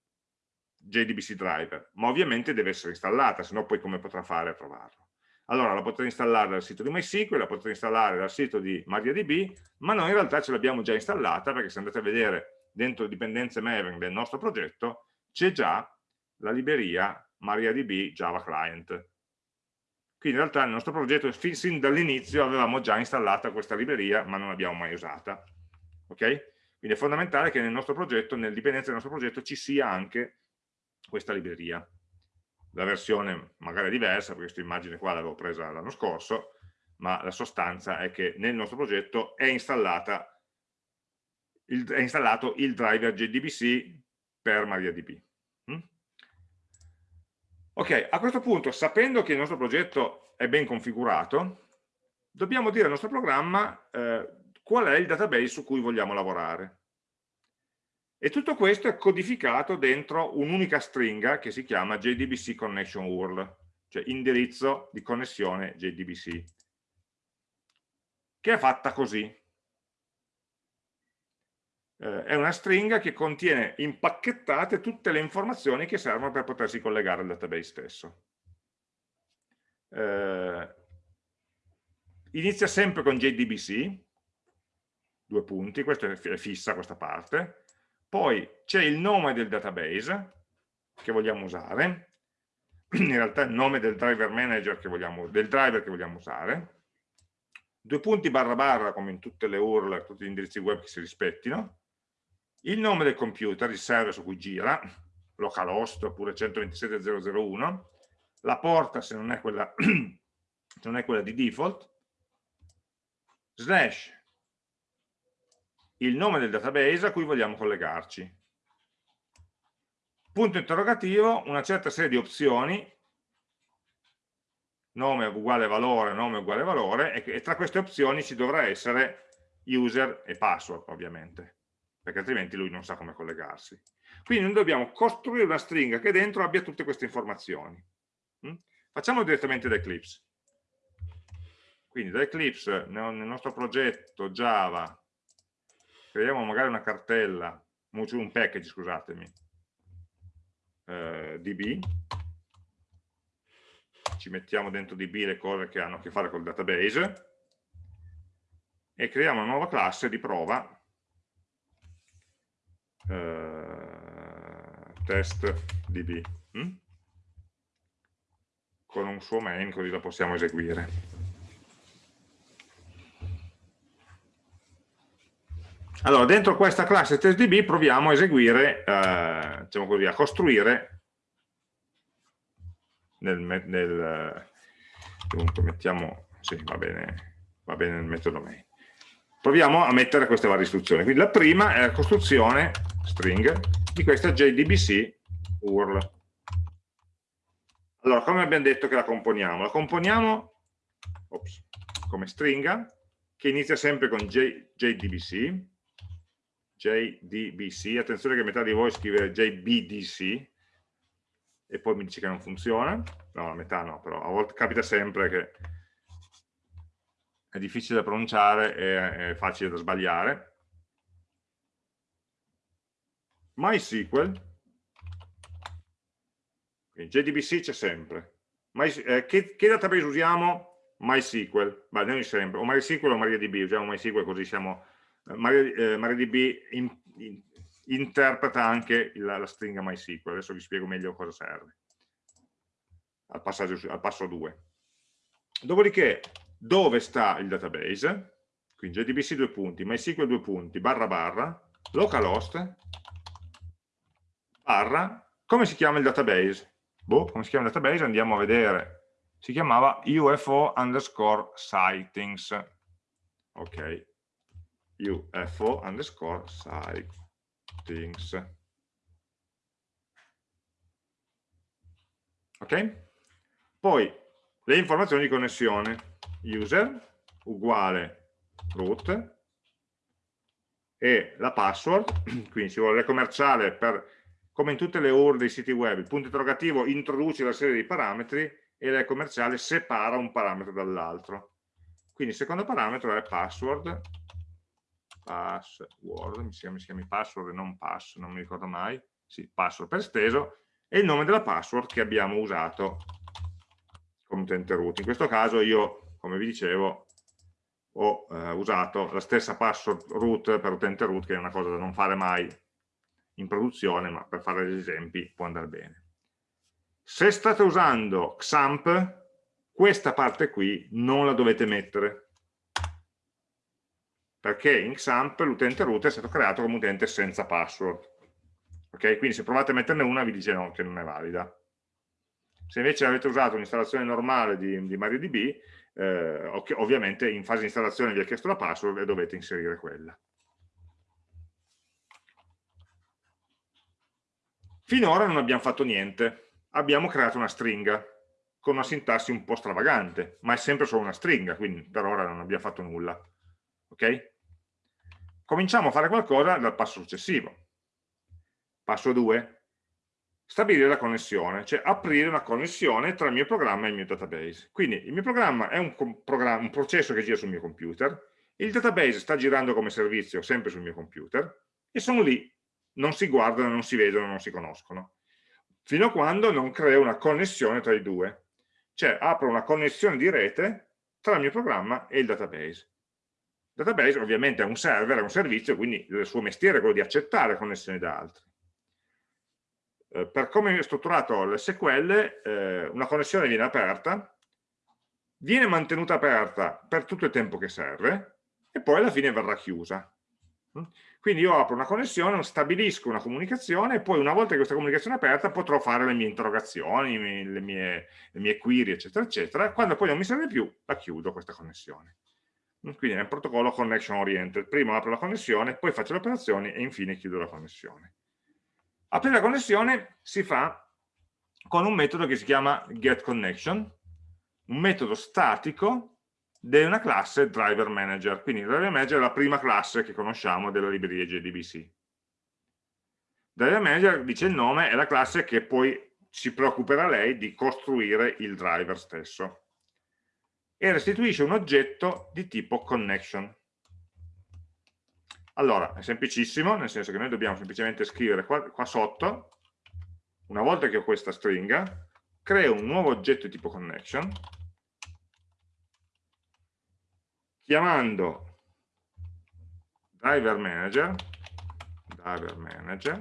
JDBC driver, ma ovviamente deve essere installata, se no poi come potrà fare a trovarlo. allora la potete installare dal sito di MySQL, la potete installare dal sito di MariaDB, ma noi in realtà ce l'abbiamo già installata perché se andate a vedere dentro le dipendenze Maven del nostro progetto c'è già la libreria MariaDB Java Client. Quindi in realtà nel nostro progetto sin dall'inizio avevamo già installata questa libreria ma non l'abbiamo mai usata. Ok? Quindi è fondamentale che nel nostro progetto, nelle dipendenze del nostro progetto ci sia anche questa libreria la versione magari è diversa, perché questa immagine qua l'avevo presa l'anno scorso, ma la sostanza è che nel nostro progetto è, il, è installato il driver JDBC per MariaDB. Mm? Ok, a questo punto, sapendo che il nostro progetto è ben configurato, dobbiamo dire al nostro programma eh, qual è il database su cui vogliamo lavorare. E tutto questo è codificato dentro un'unica stringa che si chiama JDBC Connection URL, cioè indirizzo di connessione JDBC, che è fatta così. Eh, è una stringa che contiene impacchettate tutte le informazioni che servono per potersi collegare al database stesso. Eh, inizia sempre con JDBC, due punti, questa è fissa questa parte, poi c'è il nome del database che vogliamo usare, in realtà il nome del driver manager che vogliamo, del driver che vogliamo usare, due punti barra barra come in tutte le URL, tutti gli indirizzi web che si rispettino, il nome del computer, il server su cui gira, localhost oppure 127.001, la porta se non è quella, se non è quella di default, slash il nome del database a cui vogliamo collegarci. Punto interrogativo, una certa serie di opzioni, nome uguale valore, nome uguale valore, e, tra queste opzioni ci dovrà essere user e password, ovviamente, perché altrimenti lui non sa come collegarsi. Quindi noi dobbiamo costruire una stringa che dentro abbia tutte queste informazioni. Mm? Facciamo direttamente da Eclipse. Quindi da Eclipse, nel nostro progetto Java, creiamo magari una cartella, un package, scusatemi, eh, db, ci mettiamo dentro db le cose che hanno a che fare col database e creiamo una nuova classe di prova eh, test db hm? con un suo main così la possiamo eseguire Allora, dentro questa classe testdb proviamo a eseguire, eh, diciamo così, a costruire nel, nel dunque mettiamo, sì, va bene, va bene nel metodo main. Proviamo a mettere queste varie istruzioni. Quindi la prima è la costruzione string di questa JDBC URL. Allora, come abbiamo detto che la componiamo? La componiamo ops, come stringa che inizia sempre con J, JDBC JDBC, attenzione che metà di voi scrive JBDC e poi mi dice che non funziona, no, metà no, però a volte capita sempre che è difficile da pronunciare e è facile da sbagliare. MySQL, JDBC c'è sempre. My, eh, che, che, database usiamo? MySQL, Beh, noi sempre, o MySQL o MariaDB, usiamo MySQL così siamo MariaDB eh, in, in, interpreta anche la, la, stringa MySQL, adesso vi spiego meglio cosa serve al, al passo 2. Dopodiché, dove sta il database? Quindi JDBC due punti, MySQL due punti, barra barra, localhost, barra, come si chiama il database? Boh, come si chiama il database? Andiamo a vedere. Si chiamava UFO underscore sightings. Ok, UFO underscore sightings. Ok? Poi le informazioni di connessione. User uguale root e la password, quindi ci vuole commerciale per, come in tutte le URL dei siti web, il punto interrogativo introduce la serie di parametri e la commerciale separa un parametro dall'altro. Quindi il secondo parametro è password password, mi si chiami password e non pass, non mi ricordo mai, sì, password per esteso, e il nome della password che abbiamo usato come utente root. In questo caso io, come vi dicevo, ho eh, usato la stessa password root per utente root, che è una cosa da non fare mai in produzione, ma per fare degli esempi può andare bene. Se state usando XAMPP, questa parte qui non la dovete mettere, perché in XAMPP l'utente root è stato creato come utente senza password. Ok? Quindi se provate a metterne una vi dice no, che non è valida. Se invece avete usato un'installazione normale di, di MariaDB, eh, ovviamente in fase di installazione vi ha chiesto la password e dovete inserire quella. Finora non abbiamo fatto niente, abbiamo creato una stringa con una sintassi un po' stravagante, ma è sempre solo una stringa, quindi per ora non abbiamo fatto nulla. Ok? Cominciamo a fare qualcosa dal passo successivo. Passo 2. Stabilire la connessione, cioè aprire una connessione tra il mio programma e il mio database. Quindi il mio programma è un, programma, un processo che gira sul mio computer, il database sta girando come servizio sempre sul mio computer e sono lì non si guardano, non si vedono, non si conoscono. Fino a quando non creo una connessione tra i due. Cioè apro una connessione di rete tra il mio programma e il database. Il database ovviamente è un server, è un servizio, quindi il suo mestiere è quello di accettare connessioni da altri. Eh, per come è strutturato l'SQL, eh, una connessione viene aperta, viene mantenuta aperta per tutto il tempo che serve e poi alla fine verrà chiusa. Quindi io apro una connessione, stabilisco una comunicazione e poi una volta che questa comunicazione è aperta potrò fare le mie interrogazioni, le mie, le mie query, eccetera, eccetera. Quando poi non mi serve più, la chiudo questa connessione. Quindi è un protocollo connection oriented. Prima apro la connessione, poi faccio le operazioni e infine chiudo la connessione. Aprire la connessione si fa con un metodo che si chiama getConnection, un metodo statico di una classe driver manager. Quindi driver manager è la prima classe che conosciamo della libreria JDBC. Driver manager, dice il nome, è la classe che poi si preoccuperà lei di costruire il driver stesso e restituisce un oggetto di tipo connection. Allora, è semplicissimo, nel senso che noi dobbiamo semplicemente scrivere qua, qua sotto, una volta che ho questa stringa, creo un nuovo oggetto di tipo connection chiamando driver manager, driver manager,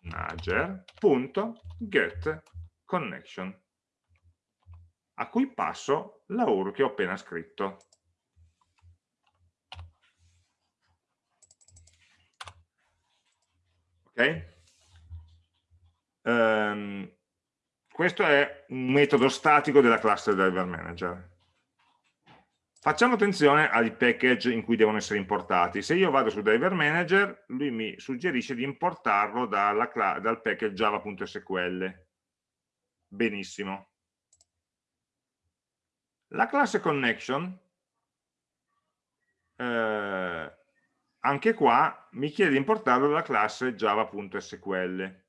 manager.get connection a cui passo la URL che ho appena scritto. Ok? Um, questo è un metodo statico della classe driver manager. Facciamo attenzione ai package in cui devono essere importati. Se io vado su Driver Manager, lui mi suggerisce di importarlo dal package java.sql. Benissimo. La classe connection, eh, anche qua, mi chiede di importarlo dalla classe java.sql.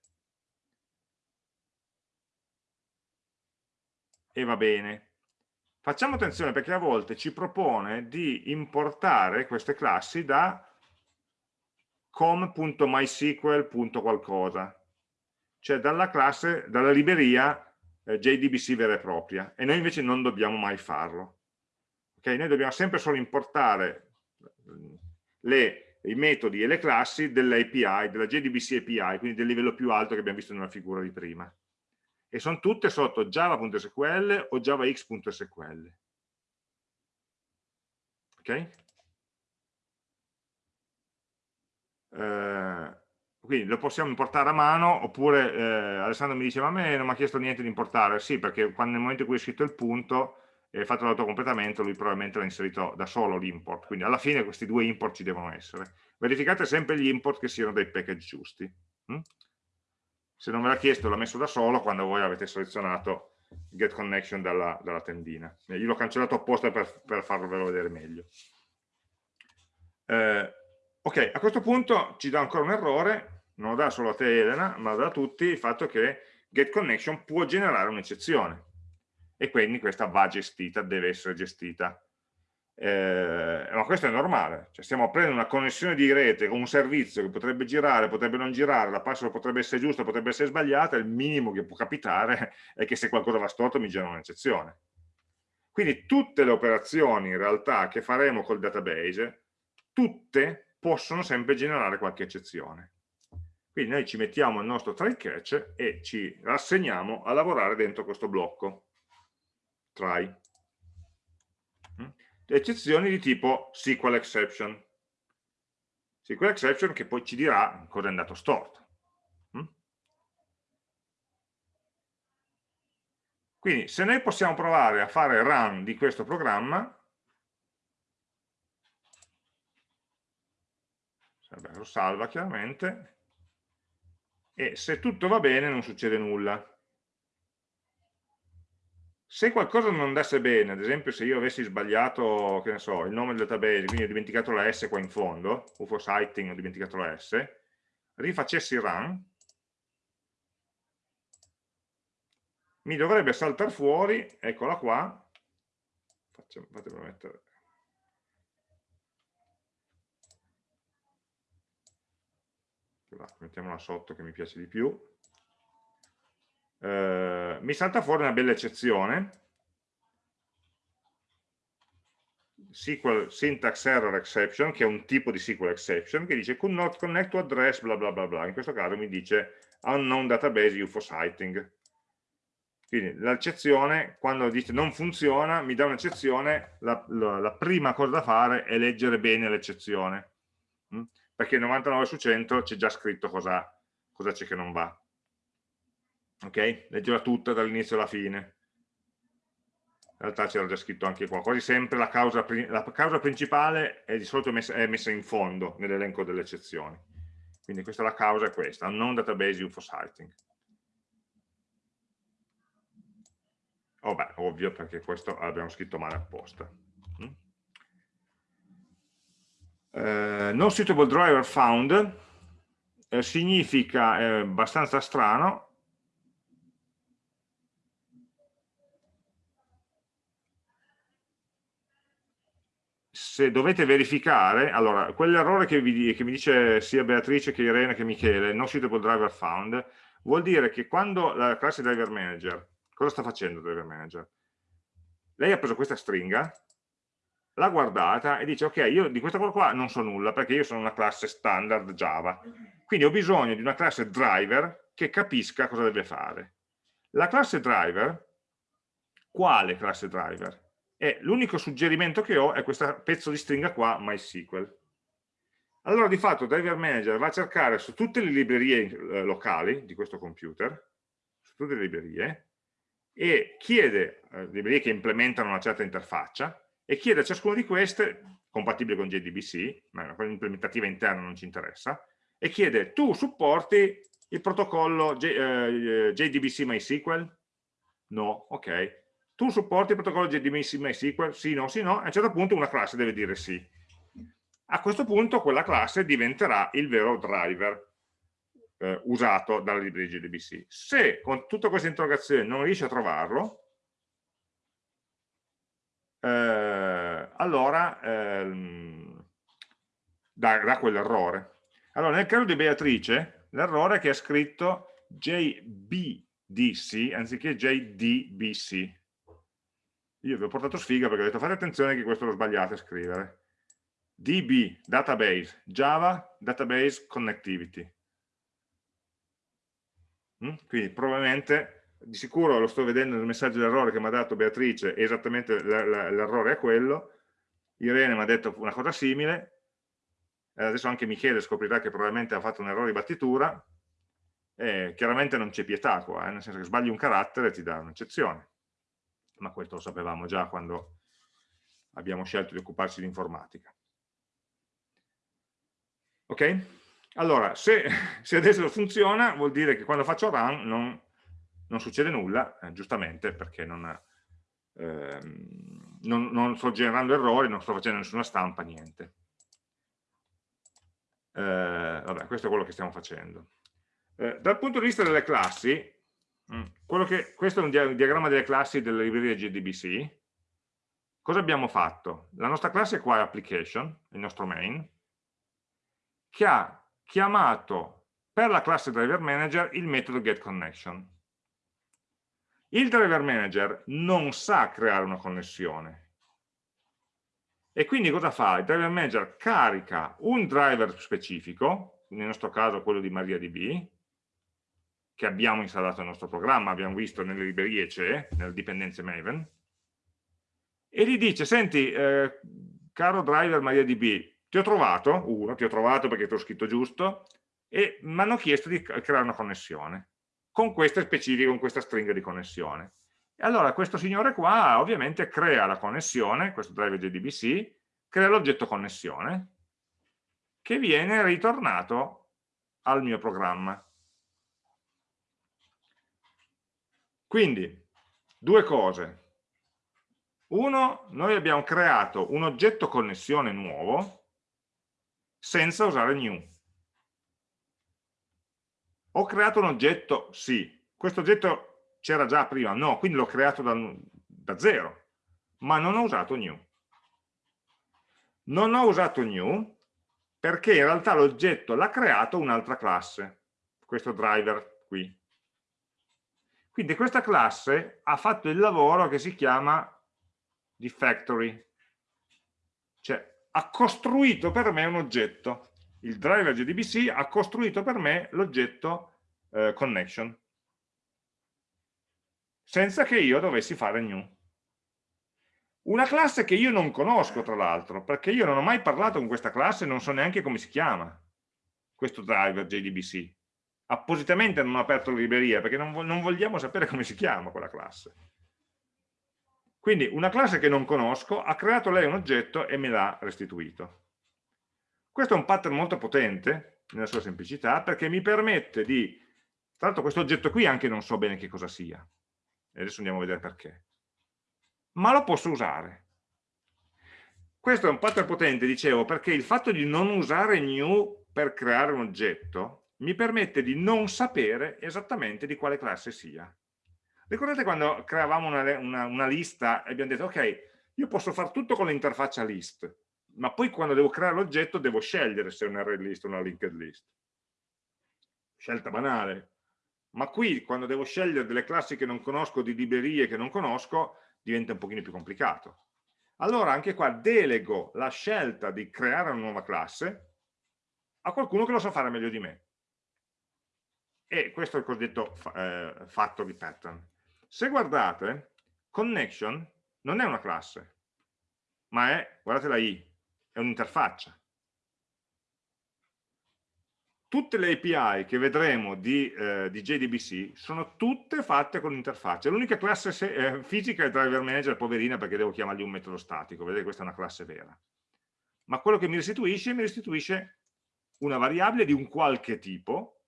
E va bene. Facciamo attenzione perché a volte ci propone di importare queste classi da com.mysql.qualcosa, cioè dalla classe, dalla libreria eh, JDBC vera e propria, e noi invece non dobbiamo mai farlo. Okay? Noi dobbiamo sempre solo importare le, i metodi e le classi dell'API, della JDBC API, quindi del livello più alto che abbiamo visto nella figura di prima e sono tutte sotto java.sql o javax.sql. Ok? Eh, quindi lo possiamo importare a mano oppure eh, Alessandro mi dice ma a me non mi ha chiesto niente di importare sì perché quando, nel momento in cui hai scritto il punto e fatto l'autocompletamento lui probabilmente l'ha inserito da solo l'import quindi alla fine questi due import ci devono essere. Verificate sempre gli import che siano dei package giusti hm? se non ve l'ha chiesto l'ha messo da solo quando voi avete selezionato get connection dalla, dalla tendina. Io l'ho cancellato apposta per, per farvelo vedere meglio. Eh, ok a questo punto ci dà ancora un errore non lo dà solo a te Elena ma lo dà a tutti il fatto che get connection può generare un'eccezione e quindi questa va gestita, deve essere gestita eh, ma questo è normale, cioè stiamo aprendo una connessione di rete con un servizio che potrebbe girare, potrebbe non girare, la password potrebbe essere giusta, potrebbe essere sbagliata, il minimo che può capitare è che se qualcosa va storto mi genera un'eccezione. Quindi tutte le operazioni in realtà che faremo col database, tutte possono sempre generare qualche eccezione. Quindi noi ci mettiamo il nostro try catch e ci rassegniamo a lavorare dentro questo blocco try eccezioni di tipo SQL exception. SQL exception che poi ci dirà cosa è andato storto. Mm? Quindi se noi possiamo provare a fare run di questo programma, lo salva chiaramente, e se tutto va bene non succede nulla. Se qualcosa non andasse bene, ad esempio se io avessi sbagliato, che ne so, il nome del database, quindi ho dimenticato la S qua in fondo, UFO Sighting ho dimenticato la S, rifacessi run, mi dovrebbe saltare fuori, eccola qua, facciamo, fatemelo mettere, mettiamola sotto che mi piace di più, eh, mi salta fuori una bella eccezione, SQL syntax error exception, che è un tipo di SQL exception, che dice could not connect to address bla bla bla bla, in questo caso mi dice unknown database UFO sighting. Quindi l'eccezione, quando dice non funziona, mi dà un'eccezione, la, la, la, prima cosa da fare è leggere bene l'eccezione, hm? perché 99 su 100 c'è già scritto cosa c'è che non va ok? Leggerla tutta dall'inizio alla fine. In realtà c'era già scritto anche qua, quasi sempre la causa, la causa principale è di solito messa, è messa in fondo nell'elenco delle eccezioni. Quindi questa la causa è questa, unknown database UFO sighting. Oh beh, ovvio perché questo l'abbiamo scritto male apposta. Mm? Uh, no suitable driver found eh, significa, è abbastanza strano, se dovete verificare, allora, quell'errore che, che, mi dice sia Beatrice che Irene che Michele, no suitable driver found, vuol dire che quando la classe driver manager, cosa sta facendo driver manager? Lei ha preso questa stringa, l'ha guardata e dice ok, io di questa cosa qua non so nulla perché io sono una classe standard Java, quindi ho bisogno di una classe driver che capisca cosa deve fare. La classe driver, quale classe driver? E l'unico suggerimento che ho è questo pezzo di stringa qua, MySQL. Allora di fatto Driver Manager va a cercare su tutte le librerie eh, locali di questo computer, su tutte le librerie, e chiede, eh, librerie che implementano una certa interfaccia, e chiede a ciascuna di queste, compatibile con JDBC, ma quella implementativa interna non ci interessa, e chiede, tu supporti il protocollo J, eh, JDBC MySQL? No, ok tu supporti il protocollo JDBC MySQL? Sì, no, sì, no, a un certo punto una classe deve dire sì. A questo punto quella classe diventerà il vero driver eh, usato dalla libreria JDBC. Se con tutta questa interrogazione non riesci a trovarlo, eh, allora ehm, dà, dà quell'errore. Allora, nel caso di Beatrice, l'errore è che ha scritto JBDC anziché JDBC io vi ho portato sfiga perché ho detto fate attenzione che questo lo sbagliate a scrivere. Db database java database connectivity. Mm? quindi probabilmente di sicuro lo sto vedendo nel messaggio d'errore che mi ha dato Beatrice esattamente l'errore è quello. Irene mi ha detto una cosa simile. Adesso anche Michele scoprirà che probabilmente ha fatto un errore di battitura. E chiaramente non c'è pietà qua, eh? nel senso che sbagli un carattere e ti dà un'eccezione ma questo lo sapevamo già quando abbiamo scelto di occuparci di informatica. Ok? Allora, se, se, adesso funziona, vuol dire che quando faccio run non, non succede nulla, eh, giustamente perché non, eh, non, non, sto generando errori, non sto facendo nessuna stampa, niente. Eh, vabbè, questo è quello che stiamo facendo. Eh, dal punto di vista delle classi. Che, questo è un diagramma delle classi della libreria JDBC. cosa abbiamo fatto? La nostra classe qua è application, il nostro main, che ha chiamato per la classe driver manager il metodo getConnection. Il driver manager non sa creare una connessione. E quindi cosa fa? Il driver manager carica un driver specifico, nel nostro caso quello di MariaDB, che abbiamo installato nel nostro programma, abbiamo visto nelle librerie c'è, nelle dipendenze Maven, e gli dice, senti, eh, caro driver MariaDB, ti ho trovato, uno, ti ho trovato perché ti ho scritto giusto, e mi hanno chiesto di creare una connessione, con queste specifiche, con questa stringa di connessione. E allora questo signore qua ovviamente crea la connessione, questo driver JDBC, crea l'oggetto connessione, che viene ritornato al mio programma. Quindi, due cose. Uno, noi abbiamo creato un oggetto connessione nuovo senza usare new. Ho creato un oggetto, sì, questo oggetto c'era già prima, no, quindi l'ho creato da, da zero, ma non ho usato new. Non ho usato new perché in realtà l'oggetto l'ha creato un'altra classe, questo driver qui. Quindi questa classe ha fatto il lavoro che si chiama di factory, cioè ha costruito per me un oggetto. Il driver JDBC ha costruito per me l'oggetto eh, connection, senza che io dovessi fare new. Una classe che io non conosco, tra l'altro, perché io non ho mai parlato con questa classe e non so neanche come si chiama, questo driver JDBC appositamente non ho aperto la libreria perché non, non vogliamo sapere come si chiama quella classe. Quindi una classe che non conosco ha creato lei un oggetto e me l'ha restituito. Questo è un pattern molto potente nella sua semplicità perché mi permette di, tra l'altro questo oggetto qui anche non so bene che cosa sia, e adesso andiamo a vedere perché, ma lo posso usare. Questo è un pattern potente, dicevo, perché il fatto di non usare new per creare un oggetto mi permette di non sapere esattamente di quale classe sia. Ricordate quando creavamo una, una, una lista e abbiamo detto ok, io posso fare tutto con l'interfaccia list, ma poi quando devo creare l'oggetto devo scegliere se è un array list o una linked list. Scelta banale. Ma qui quando devo scegliere delle classi che non conosco, di librerie che non conosco, diventa un pochino più complicato. Allora anche qua delego la scelta di creare una nuova classe a qualcuno che lo sa fare meglio di me e questo è il cosiddetto eh, fatto di pattern. Se guardate, connection non è una classe, ma è, guardate la i, è un'interfaccia. Tutte le API che vedremo di, eh, di JDBC sono tutte fatte con l'interfaccia. L'unica classe se, eh, fisica è il driver manager, poverina, perché devo chiamargli un metodo statico, vedete questa è una classe vera. Ma quello che mi restituisce, mi restituisce una variabile di un qualche tipo,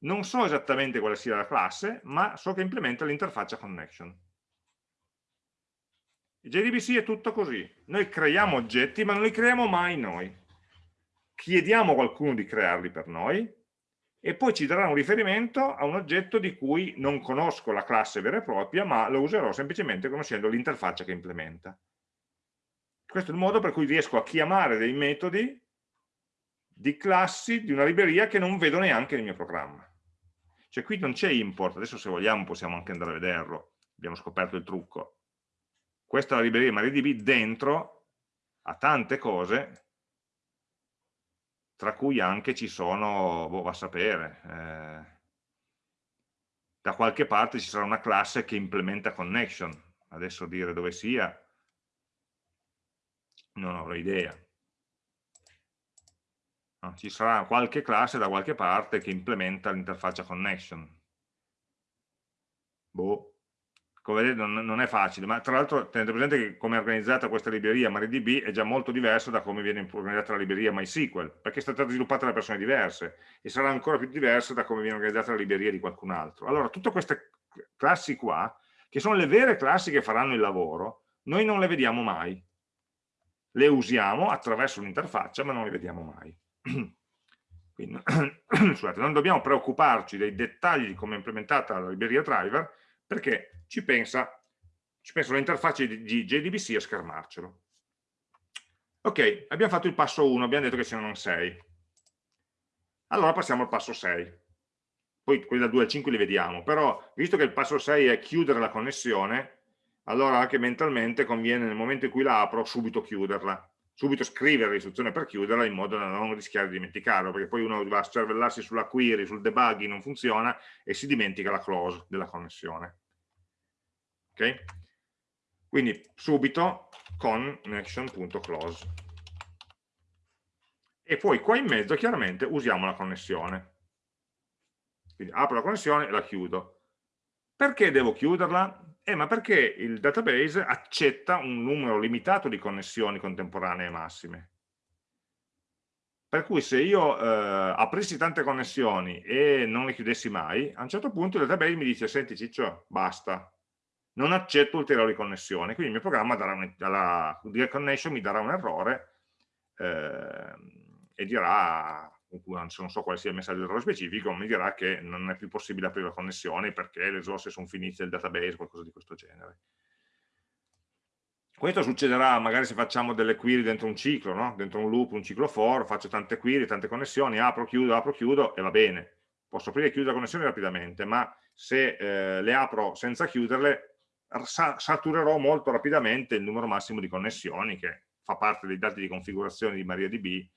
non so esattamente quale sia la classe, ma so che implementa l'interfaccia connection. JDBC è tutto così. Noi creiamo oggetti, ma non li creiamo mai noi. Chiediamo a qualcuno di crearli per noi e poi ci darà un riferimento a un oggetto di cui non conosco la classe vera e propria, ma lo userò semplicemente conoscendo l'interfaccia che implementa. Questo è il modo per cui riesco a chiamare dei metodi di classi di una libreria che non vedo neanche nel mio programma. Cioè qui non c'è import, adesso se vogliamo possiamo anche andare a vederlo, abbiamo scoperto il trucco. Questa è la libreria MariaDB dentro ha tante cose, tra cui anche ci sono, boh, va a sapere, eh, da qualche parte ci sarà una classe che implementa connection, adesso dire dove sia, non avrò idea. No, ci sarà qualche classe da qualche parte che implementa l'interfaccia connection. Boh, come vedete non, non è facile, ma tra l'altro tenete presente che come è organizzata questa libreria MariaDB è già molto diversa da come viene organizzata la libreria MySQL, perché è stata sviluppata da persone diverse e sarà ancora più diversa da come viene organizzata la libreria di qualcun altro. Allora, tutte queste classi qua, che sono le vere classi che faranno il lavoro, noi non le vediamo mai. Le usiamo attraverso un'interfaccia, ma non le vediamo mai. Quindi, scusate, non dobbiamo preoccuparci dei dettagli di come è implementata la libreria driver perché ci pensa, ci penso all'interfaccia di, di JDBC a schermarcelo. Ok, abbiamo fatto il passo 1, abbiamo detto che ce ne sono 6. Allora passiamo al passo 6. Poi quelli da 2 al 5 li vediamo, però visto che il passo 6 è chiudere la connessione, allora anche mentalmente conviene nel momento in cui la apro subito chiuderla subito scrivere l'istruzione per chiuderla in modo da non rischiare di dimenticarlo, perché poi uno va a cervellarsi sulla query, sul debugging, non funziona e si dimentica la close della connessione. Ok? Quindi subito connection.close. E poi qua in mezzo chiaramente usiamo la connessione. Quindi apro la connessione e la chiudo. Perché devo chiuderla? Eh, ma perché il database accetta un numero limitato di connessioni contemporanee massime. Per cui se io eh, aprissi tante connessioni e non le chiudessi mai, a un certo punto il database mi dice, senti Ciccio, basta, non accetto ulteriori connessioni, quindi il mio programma darà un, la direct connection mi darà un errore eh, e dirà non so quale sia il messaggio d'errore specifico, mi dirà che non è più possibile aprire la connessione perché le risorse sono finite del database, qualcosa di questo genere. Questo succederà magari se facciamo delle query dentro un ciclo, no? dentro un loop, un ciclo for, faccio tante query, tante connessioni, apro, chiudo, apro, chiudo e va bene. Posso aprire e chiudere la connessione rapidamente, ma se eh, le apro senza chiuderle, sa saturerò molto rapidamente il numero massimo di connessioni che fa parte dei dati di configurazione di MariaDB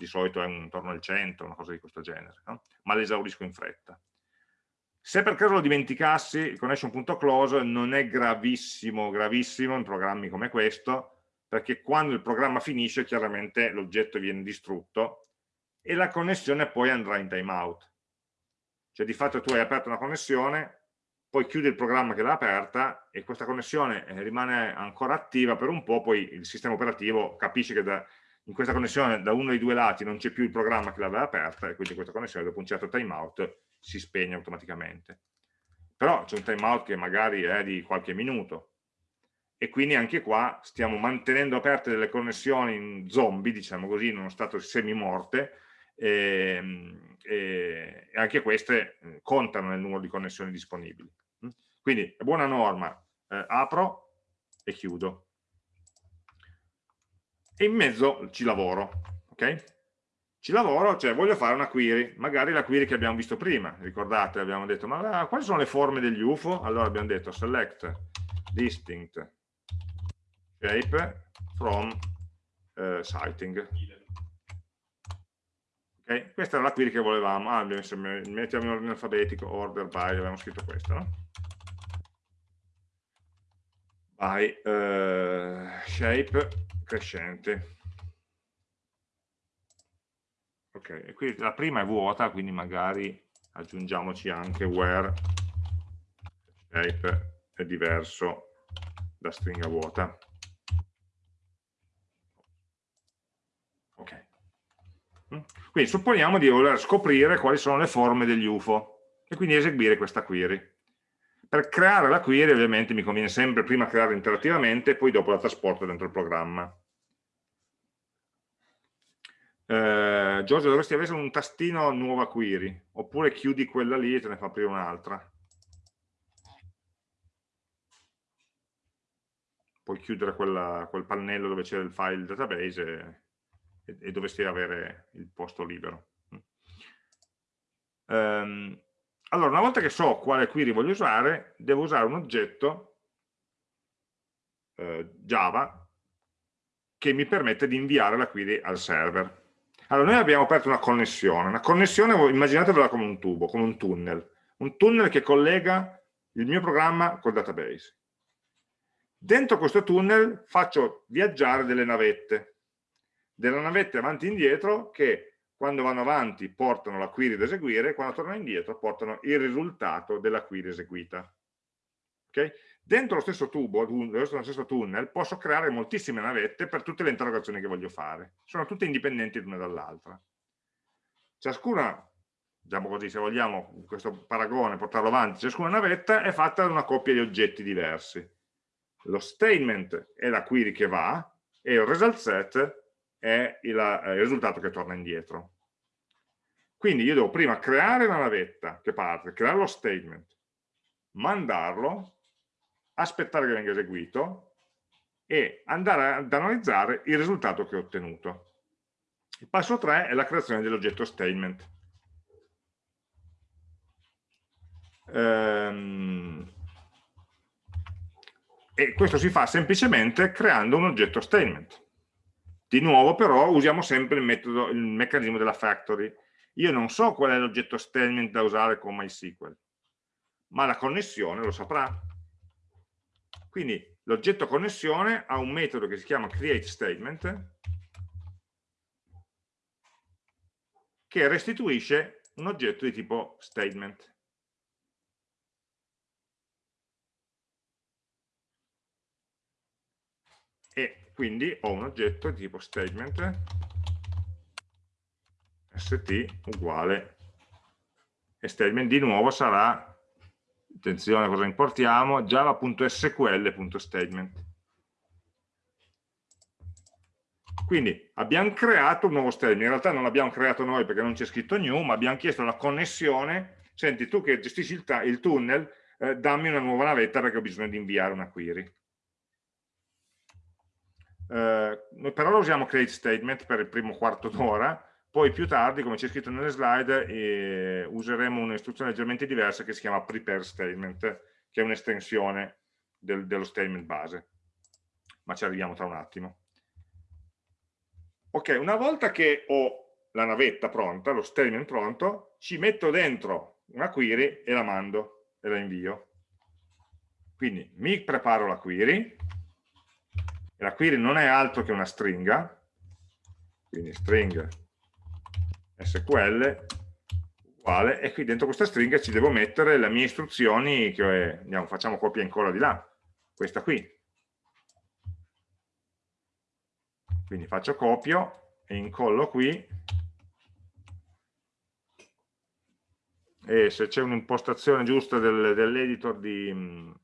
di solito è intorno al 100, una cosa di questo genere, no? ma l'esaurisco in fretta. Se per caso lo dimenticassi, il connection.close non è gravissimo, gravissimo in programmi come questo, perché quando il programma finisce chiaramente l'oggetto viene distrutto e la connessione poi andrà in timeout. Cioè di fatto tu hai aperto una connessione, poi chiudi il programma che l'ha aperta e questa connessione eh, rimane ancora attiva per un po', poi il sistema operativo capisce che da, in questa connessione da uno dei due lati non c'è più il programma che l'aveva aperta e quindi questa connessione dopo un certo timeout si spegne automaticamente. Però c'è un timeout che magari è di qualche minuto e quindi anche qua stiamo mantenendo aperte delle connessioni in zombie, diciamo così, in uno stato semi-morte e, e, e, anche queste eh, contano nel numero di connessioni disponibili. Quindi è buona norma, eh, apro e chiudo e in mezzo ci lavoro, ok? Ci lavoro, cioè voglio fare una query, magari la query che abbiamo visto prima, ricordate, abbiamo detto, ma quali sono le forme degli UFO? Allora abbiamo detto select distinct shape from uh, sighting. Okay? Questa era la query che volevamo, ah, mettiamo in ordine alfabetico, order by, abbiamo scritto questo, no? By uh, shape crescente. Ok, e qui la prima è vuota, quindi magari aggiungiamoci anche where shape è diverso da stringa vuota. Ok. Mm? Quindi supponiamo di voler scoprire quali sono le forme degli UFO e quindi eseguire questa query. Per creare la query ovviamente mi conviene sempre prima crearla interattivamente e poi dopo la trasporto dentro il programma. Eh, Giorgio dovresti avere un tastino nuova query oppure chiudi quella lì e te ne fa aprire un'altra. Puoi chiudere quella, quel pannello dove c'è il file database e, e, dovresti avere il posto libero. Um, allora una volta che so quale query voglio usare devo usare un oggetto eh, Java che mi permette di inviare la query al server allora, noi abbiamo aperto una connessione. Una connessione, immaginatevela come un tubo, come un tunnel. Un tunnel che collega il mio programma col database. Dentro questo tunnel faccio viaggiare delle navette. Delle navette avanti e indietro che quando vanno avanti portano la query da eseguire, quando tornano indietro portano il risultato della query eseguita. Okay? Dentro lo stesso tubo, lo stesso tunnel, posso creare moltissime navette per tutte le interrogazioni che voglio fare. Sono tutte indipendenti l'una dall'altra. Ciascuna, diciamo così, se vogliamo questo paragone, portarlo avanti, ciascuna navetta è fatta da una coppia di oggetti diversi. Lo statement è la query che va e il result set è il, eh, il risultato che torna indietro. Quindi io devo prima creare una navetta che parte, creare lo statement, mandarlo aspettare che venga eseguito e andare ad analizzare il risultato che ho ottenuto. Il passo 3 è la creazione dell'oggetto statement. Ehm, e questo si fa semplicemente creando un oggetto statement. Di nuovo però usiamo sempre il, metodo, il meccanismo della factory. Io non so qual è l'oggetto statement da usare con MySQL, ma la connessione lo saprà. Quindi l'oggetto connessione ha un metodo che si chiama createStatement che restituisce un oggetto di tipo statement. E quindi ho un oggetto di tipo statement st uguale e statement di nuovo sarà attenzione a cosa importiamo. java.sql.statement Quindi abbiamo creato un nuovo statement, in realtà non l'abbiamo creato noi perché non c'è scritto new, ma abbiamo chiesto la connessione, senti tu che gestisci il, il tunnel, eh, dammi una nuova navetta perché ho bisogno di inviare una query. Eh, noi per ora usiamo create statement per il primo quarto d'ora, poi più tardi, come c'è scritto nelle slide, eh, useremo un'istruzione leggermente diversa che si chiama prepare statement, che è un'estensione del, dello statement base, ma ci arriviamo tra un attimo. Ok, una volta che ho la navetta pronta, lo statement pronto, ci metto dentro una query e la mando e la invio. Quindi mi preparo la query, la query non è altro che una stringa, quindi string SQL uguale, e qui dentro questa stringa ci devo mettere le mie istruzioni, che andiamo, facciamo copia e incolla di là, questa qui, quindi faccio copio e incollo qui. E se c'è un'impostazione giusta del, dell'editor di,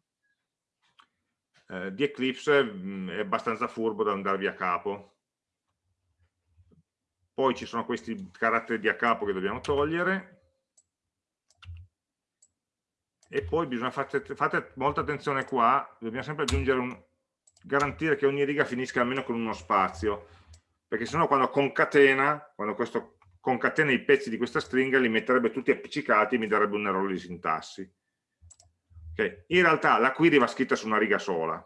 eh, di, Eclipse mm, è abbastanza furbo da andarvi a capo poi ci sono questi caratteri di a capo che dobbiamo togliere e poi bisogna fate, fate molta attenzione qua dobbiamo sempre aggiungere un, garantire che ogni riga finisca almeno con uno spazio, perché sennò quando concatena, quando questo concatena i pezzi di questa stringa li metterebbe tutti appiccicati e mi darebbe un errore di sintassi. Okay. In realtà la query va scritta su una riga sola,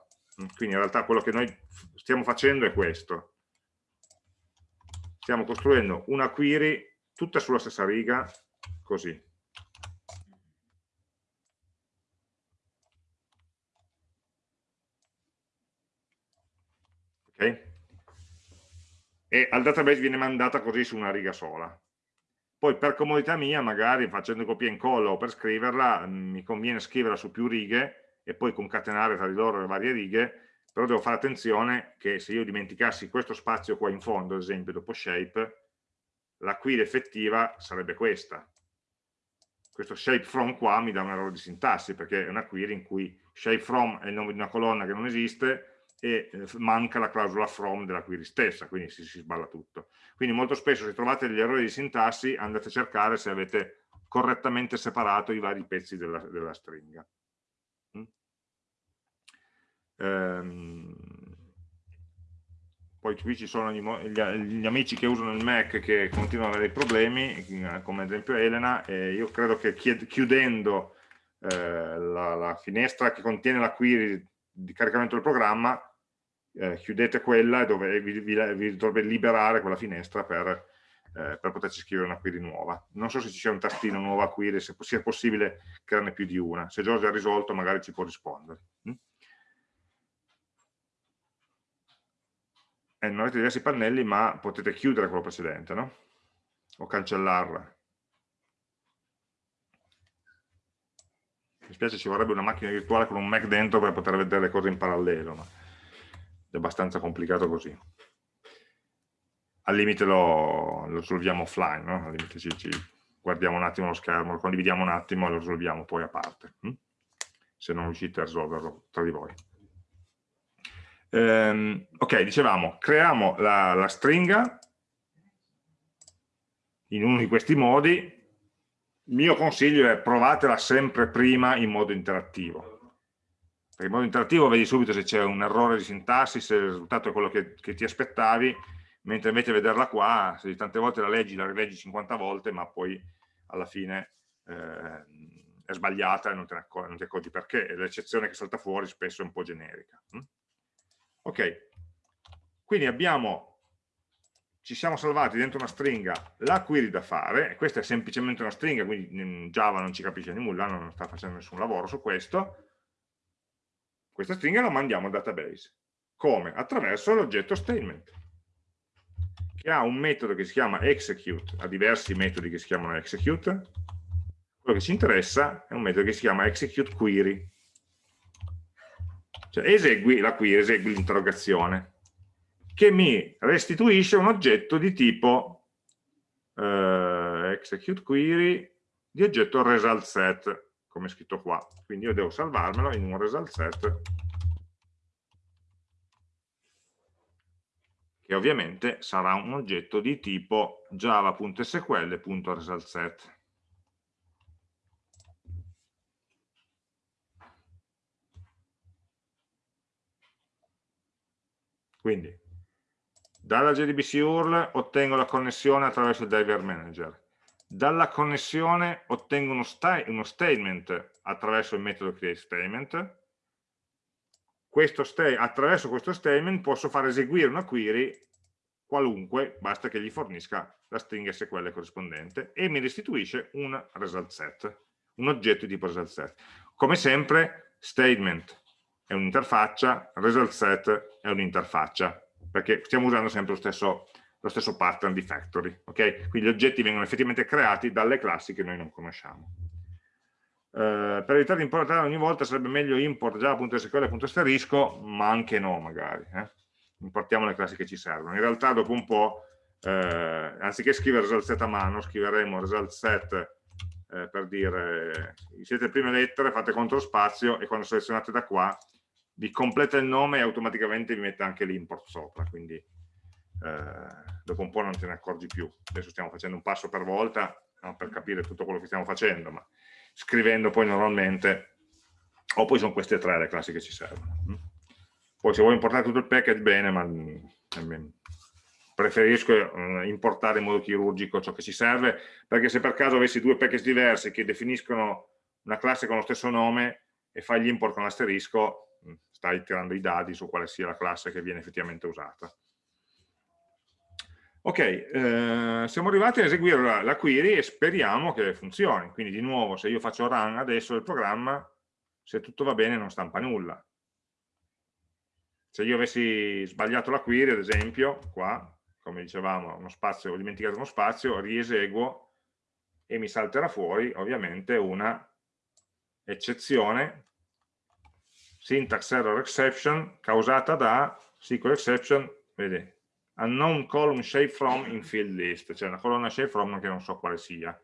quindi in realtà quello che noi stiamo facendo è questo. Stiamo costruendo una query tutta sulla stessa riga, così. okay? e al database viene mandata così su una riga sola. Poi per comodità mia, magari facendo copia e incolla o per scriverla, mi conviene scriverla su più righe e poi concatenare tra di loro le varie righe, però devo fare attenzione che se io dimenticassi questo spazio qua in fondo, ad esempio dopo shape, la query effettiva sarebbe questa. Questo shape from qua mi dà un errore di sintassi, perché è una query in cui shape from è il nome di una colonna che non esiste, e eh, manca la clausola from della query stessa, quindi si, si sballa tutto. Quindi molto spesso se trovate degli errori di sintassi andate a cercare se avete correttamente separato i vari pezzi della, della stringa. Ehm, poi qui ci sono gli, gli, amici che usano il Mac che continuano ad avere dei problemi, come ad esempio Elena, e io credo che chiudendo eh, la, la, finestra che contiene la query di caricamento del programma eh, chiudete quella e dove, vi, vi, vi, dovrebbe liberare quella finestra per, eh, per, poterci scrivere una query nuova. Non so se ci sia un tastino nuova query, se sia possibile crearne più di una. Se Giorgio ha risolto magari ci può rispondere. Mm? Eh, non avete diversi pannelli ma potete chiudere quello precedente, no? O cancellarla. Mi spiace ci vorrebbe una macchina virtuale con un Mac dentro per poter vedere le cose in parallelo, ma è abbastanza complicato così. Al limite lo, lo risolviamo offline, no? al limite ci, ci, guardiamo un attimo lo schermo, lo condividiamo un attimo e lo risolviamo poi a parte, hm? se non riuscite a risolverlo tra di voi. Ehm, ok, dicevamo, creiamo la, la stringa in uno di questi modi, il mio consiglio è provatela sempre prima in modo interattivo perché in modo interattivo vedi subito se c'è un errore di sintassi, se il risultato è quello che, che ti aspettavi, mentre invece vederla qua, se tante volte la leggi, la rileggi 50 volte, ma poi alla fine eh, è sbagliata e non, non ti accorgi perché, l'eccezione che salta fuori spesso è un po' generica. Ok, quindi abbiamo, ci siamo salvati dentro una stringa la query da fare, questa è semplicemente una stringa, quindi in Java non ci capisce nulla, non sta facendo nessun lavoro su questo, questa stringa la mandiamo al database. Come? Attraverso l'oggetto statement che ha un metodo che si chiama execute, ha diversi metodi che si chiamano execute, quello che ci interessa è un metodo che si chiama execute query, cioè esegui la query, esegui l'interrogazione, che mi restituisce un oggetto di tipo eh, execute query di oggetto result set, come è scritto qua. Quindi io devo salvarmelo in un result set che ovviamente sarà un oggetto di tipo java.sql.resultSet. Quindi, dalla JDBC URL ottengo la connessione attraverso il Driver Manager. Dalla connessione ottengo uno, sta uno statement attraverso il metodo createStatement questo attraverso questo statement posso far eseguire una query qualunque, basta che gli fornisca la stringa SQL corrispondente e mi restituisce un result set, un oggetto di tipo result set. Come sempre, statement è un'interfaccia, result set è un'interfaccia, perché stiamo usando sempre lo stesso, lo stesso pattern di factory, ok? Quindi gli oggetti vengono effettivamente creati dalle classi che noi non conosciamo. Eh, per evitare di importare ogni volta sarebbe meglio import java.sql.asterisco ma anche no magari eh. importiamo le classi che ci servono in realtà dopo un po' eh, anziché scrivere result set a mano scriveremo result set eh, per dire siete le prime lettere fate contro spazio e quando selezionate da qua vi completa il nome e automaticamente vi mette anche l'import sopra quindi eh, dopo un po' non te ne accorgi più adesso stiamo facendo un passo per volta no, per capire tutto quello che stiamo facendo ma scrivendo poi normalmente, o poi sono queste tre le classi che ci servono. Mm. Poi se vuoi importare tutto il package, bene, ma mm, preferisco eh, importare in modo chirurgico ciò che ci serve, perché se per caso avessi due package diversi che definiscono una classe con lo stesso nome e fai l'import con l'asterisco, stai tirando i dati su quale sia la classe che viene effettivamente usata. Ok, eh, siamo arrivati a eseguire la, la, query e speriamo che funzioni. Quindi di nuovo, se io faccio run adesso del programma, se tutto va bene non stampa nulla. Se io avessi sbagliato la query, ad esempio, qua, come dicevamo, uno spazio, ho dimenticato uno spazio, rieseguo e mi salterà fuori ovviamente una eccezione syntax error exception causata da SQL exception, vedete, unknown column shape from in field list, cioè una colonna shape from che non so quale sia.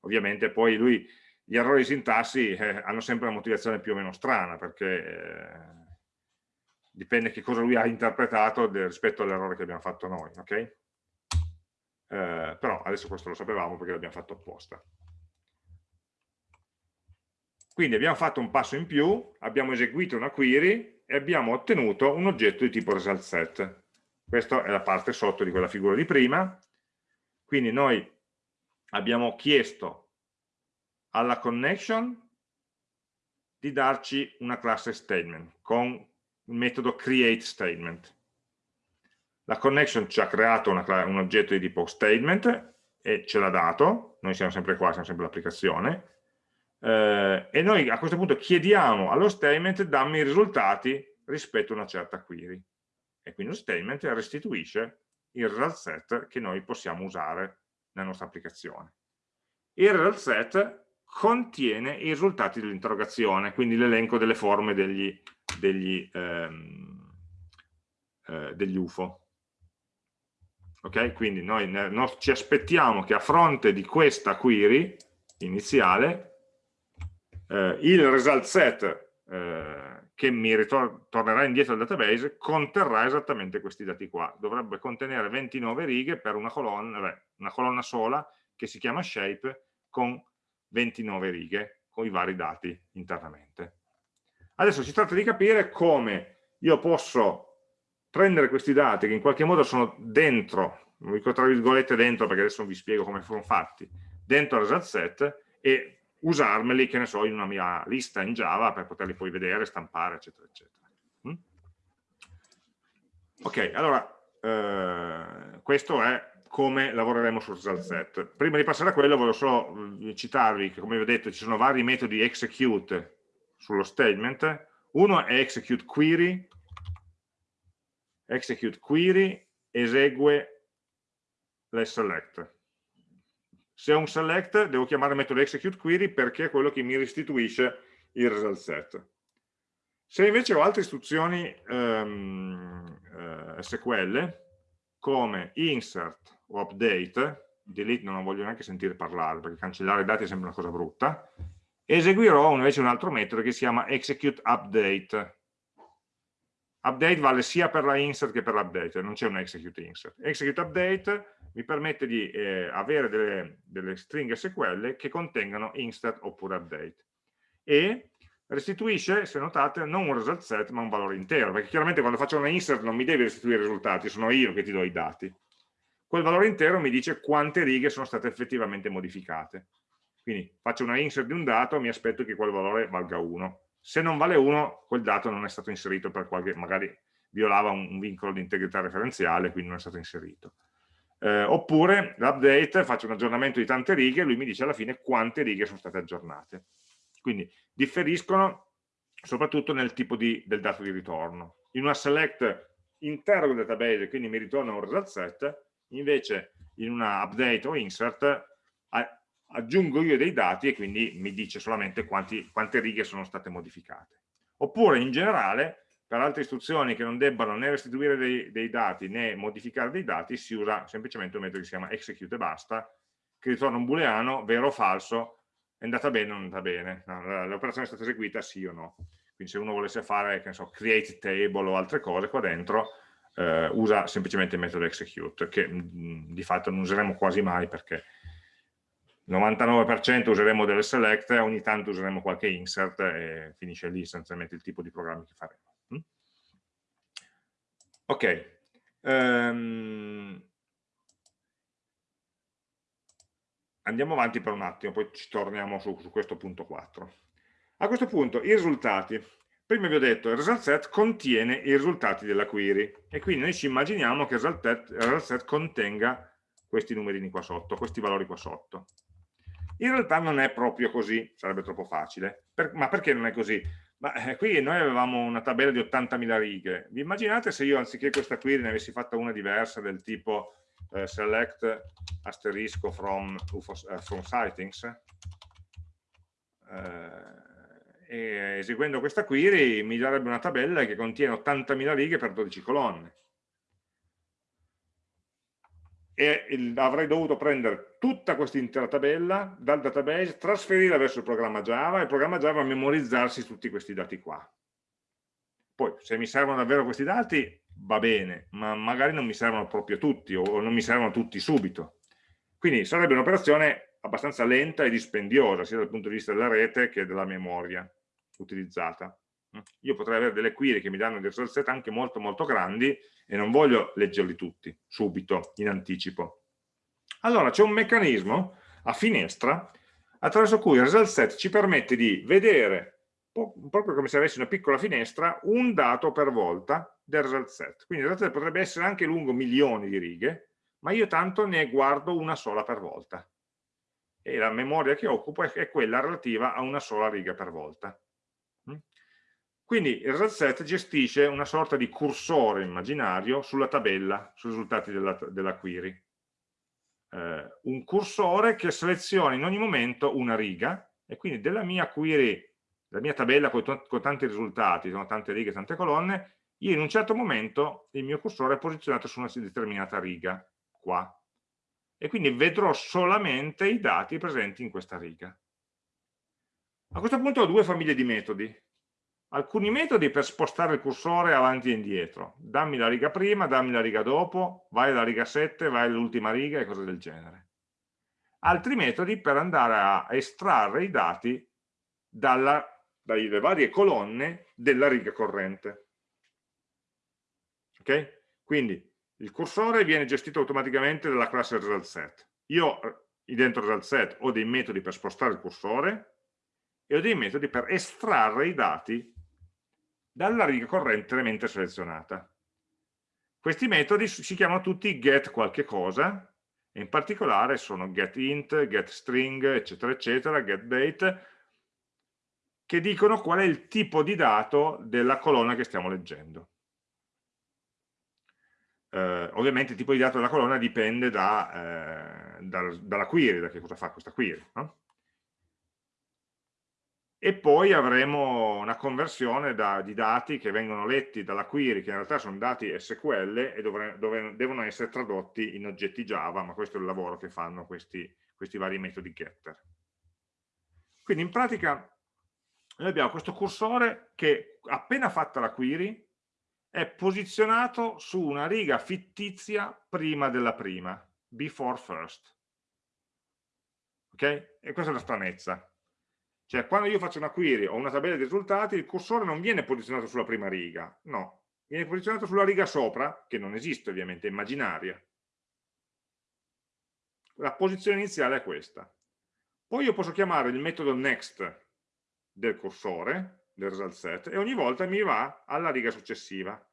Ovviamente poi lui, gli errori di sintassi eh, hanno sempre una motivazione più o meno strana, perché eh, dipende che cosa lui ha interpretato rispetto all'errore che abbiamo fatto noi, ok? Eh, però adesso questo lo sapevamo perché l'abbiamo fatto apposta. Quindi abbiamo fatto un passo in più, abbiamo eseguito una query e abbiamo ottenuto un oggetto di tipo result set. Questa è la parte sotto di quella figura di prima, quindi noi abbiamo chiesto alla connection di darci una classe statement con il metodo create statement. La connection ci ha creato una, un oggetto di tipo statement e ce l'ha dato, noi siamo sempre qua, siamo sempre l'applicazione, eh, e noi a questo punto chiediamo allo statement dammi i risultati rispetto a una certa query e quindi lo statement restituisce il result set che noi possiamo usare nella nostra applicazione. Il result set contiene i risultati dell'interrogazione, quindi l'elenco delle forme degli, degli, ehm, eh, degli UFO. Ok? Quindi noi ci aspettiamo che a fronte di questa query iniziale eh, il result set eh, che mi tornerà indietro al database conterrà esattamente questi dati qua. Dovrebbe contenere 29 righe per una colonna, beh, una colonna sola che si chiama shape con 29 righe con i vari dati internamente. Adesso si tratta di capire come io posso prendere questi dati che in qualche modo sono dentro, non dico tra virgolette dentro perché adesso vi spiego come sono fatti, dentro il result set e usarmeli, che ne so, in una mia lista in Java per poterli poi vedere, stampare, eccetera, eccetera. Mm? Ok, allora, eh, questo è come lavoreremo sul result set. Prima di passare a quello voglio solo eh, citarvi che come vi ho detto ci sono vari metodi execute sullo statement, uno è execute query, execute query esegue le select. Se ho un select devo chiamare il metodo execute query perché è quello che mi restituisce il result set. Se invece ho altre istruzioni um, uh, SQL come insert o update, delete non voglio neanche sentire parlare perché cancellare i dati è sempre una cosa brutta, eseguirò invece un altro metodo che si chiama execute update update vale sia per la insert che per l'update, non c'è un execute insert. Execute update mi permette di eh, avere delle, delle, stringhe SQL che contengano insert oppure update. E restituisce, se notate, non un result set ma un valore intero, perché chiaramente quando faccio una insert non mi devi restituire i risultati, sono io che ti do i dati. Quel valore intero mi dice quante righe sono state effettivamente modificate. Quindi faccio una insert di un dato, mi aspetto che quel valore valga 1 se non vale 1 quel dato non è stato inserito per qualche, magari violava un, un vincolo di integrità referenziale, quindi non è stato inserito. Eh, oppure l'update, faccio un aggiornamento di tante righe e lui mi dice alla fine quante righe sono state aggiornate. Quindi differiscono soprattutto nel tipo di, del dato di ritorno. In una select interrogo il database, quindi mi ritorna un result set, invece in una update o insert aggiungo io dei dati e quindi mi dice solamente quanti, quante righe sono state modificate. Oppure in generale, per altre istruzioni che non debbano né restituire dei, dei dati né modificare dei dati, si usa semplicemente un metodo che si chiama execute e basta, che ritorna un booleano, vero o falso, è andata bene o non è andata bene, l'operazione è stata eseguita sì o no. Quindi se uno volesse fare, che ne so, create table o altre cose qua dentro, eh, usa semplicemente il metodo execute, che mh, mm, di fatto non useremo quasi mai perché 99% useremo delle select, ogni tanto useremo qualche insert e finisce lì essenzialmente il tipo di programmi che faremo. Mm? Ok. Um, andiamo avanti per un attimo, poi ci torniamo su, su, questo punto 4. A questo punto i risultati. Prima vi ho detto il result set contiene i risultati della query e quindi noi ci immaginiamo che il result set contenga questi numerini qua sotto, questi valori qua sotto. In realtà non è proprio così, sarebbe troppo facile. Per, ma perché non è così? Ma eh, qui noi avevamo una tabella di 80.000 righe. Vi immaginate se io anziché questa query ne avessi fatta una diversa del tipo eh, select asterisco from, uh, from sightings? Eh, e eseguendo questa query mi darebbe una tabella che contiene 80.000 righe per 12 colonne e avrei dovuto prendere tutta questa intera tabella dal database, trasferirla verso il programma Java e il programma Java memorizzarsi tutti questi dati qua. Poi, se mi servono davvero questi dati, va bene, ma magari non mi servono proprio tutti o non mi servono tutti subito. Quindi sarebbe un'operazione abbastanza lenta e dispendiosa, sia dal punto di vista della rete che della memoria utilizzata. Io potrei avere delle query che mi danno dei result set anche molto molto grandi e non voglio leggerli tutti subito, in anticipo. Allora c'è un meccanismo a finestra attraverso cui il result set ci permette di vedere proprio come se avessi una piccola finestra, un dato per volta del result set. Quindi il result set potrebbe essere anche lungo milioni di righe, ma io tanto ne guardo una sola per volta. E la memoria che occupo è quella relativa a una sola riga per volta. Quindi il result set gestisce una sorta di cursore immaginario sulla tabella, sui risultati della, della query. Eh, un cursore che seleziona in ogni momento una riga e quindi della mia query, la mia tabella con, con tanti risultati, sono tante righe, tante colonne, io in un certo momento il mio cursore è posizionato su una determinata riga, qua. E quindi vedrò solamente i dati presenti in questa riga. A questo punto ho due famiglie di metodi alcuni metodi per spostare il cursore avanti e indietro. Dammi la riga prima, dammi la riga dopo, vai alla riga 7, vai all'ultima riga e cose del genere. Altri metodi per andare a estrarre i dati dalla dalle varie colonne della riga corrente. Ok? Quindi il cursore viene gestito automaticamente dalla classe result set. Io eh, dentro result set ho dei metodi per spostare il cursore e ho dei metodi per estrarre i dati dalla riga correntemente selezionata. Questi metodi si chiamano tutti get qualche cosa, e in particolare sono getInt, getString, eccetera, eccetera, getDate, che dicono qual è il tipo di dato della colonna che stiamo leggendo. Eh, ovviamente il tipo di dato della colonna dipende da, eh, dal, dalla query, da che cosa fa questa query. No? E poi avremo una conversione da, di dati che vengono letti dalla query, che in realtà sono dati SQL e dovre, dove, devono essere tradotti in oggetti Java, ma questo è il lavoro che fanno questi, questi vari metodi getter. Quindi in pratica noi abbiamo questo cursore che appena fatta la query è posizionato su una riga fittizia prima della prima, before first. Ok? E questa è la stranezza. Cioè, quando io faccio una query o una tabella di risultati, il cursore non viene posizionato sulla prima riga, no. Viene posizionato sulla riga sopra, che non esiste ovviamente, è immaginaria. La posizione iniziale è questa. Poi io posso chiamare il metodo next del cursore, del result set, e ogni volta mi va alla riga successiva.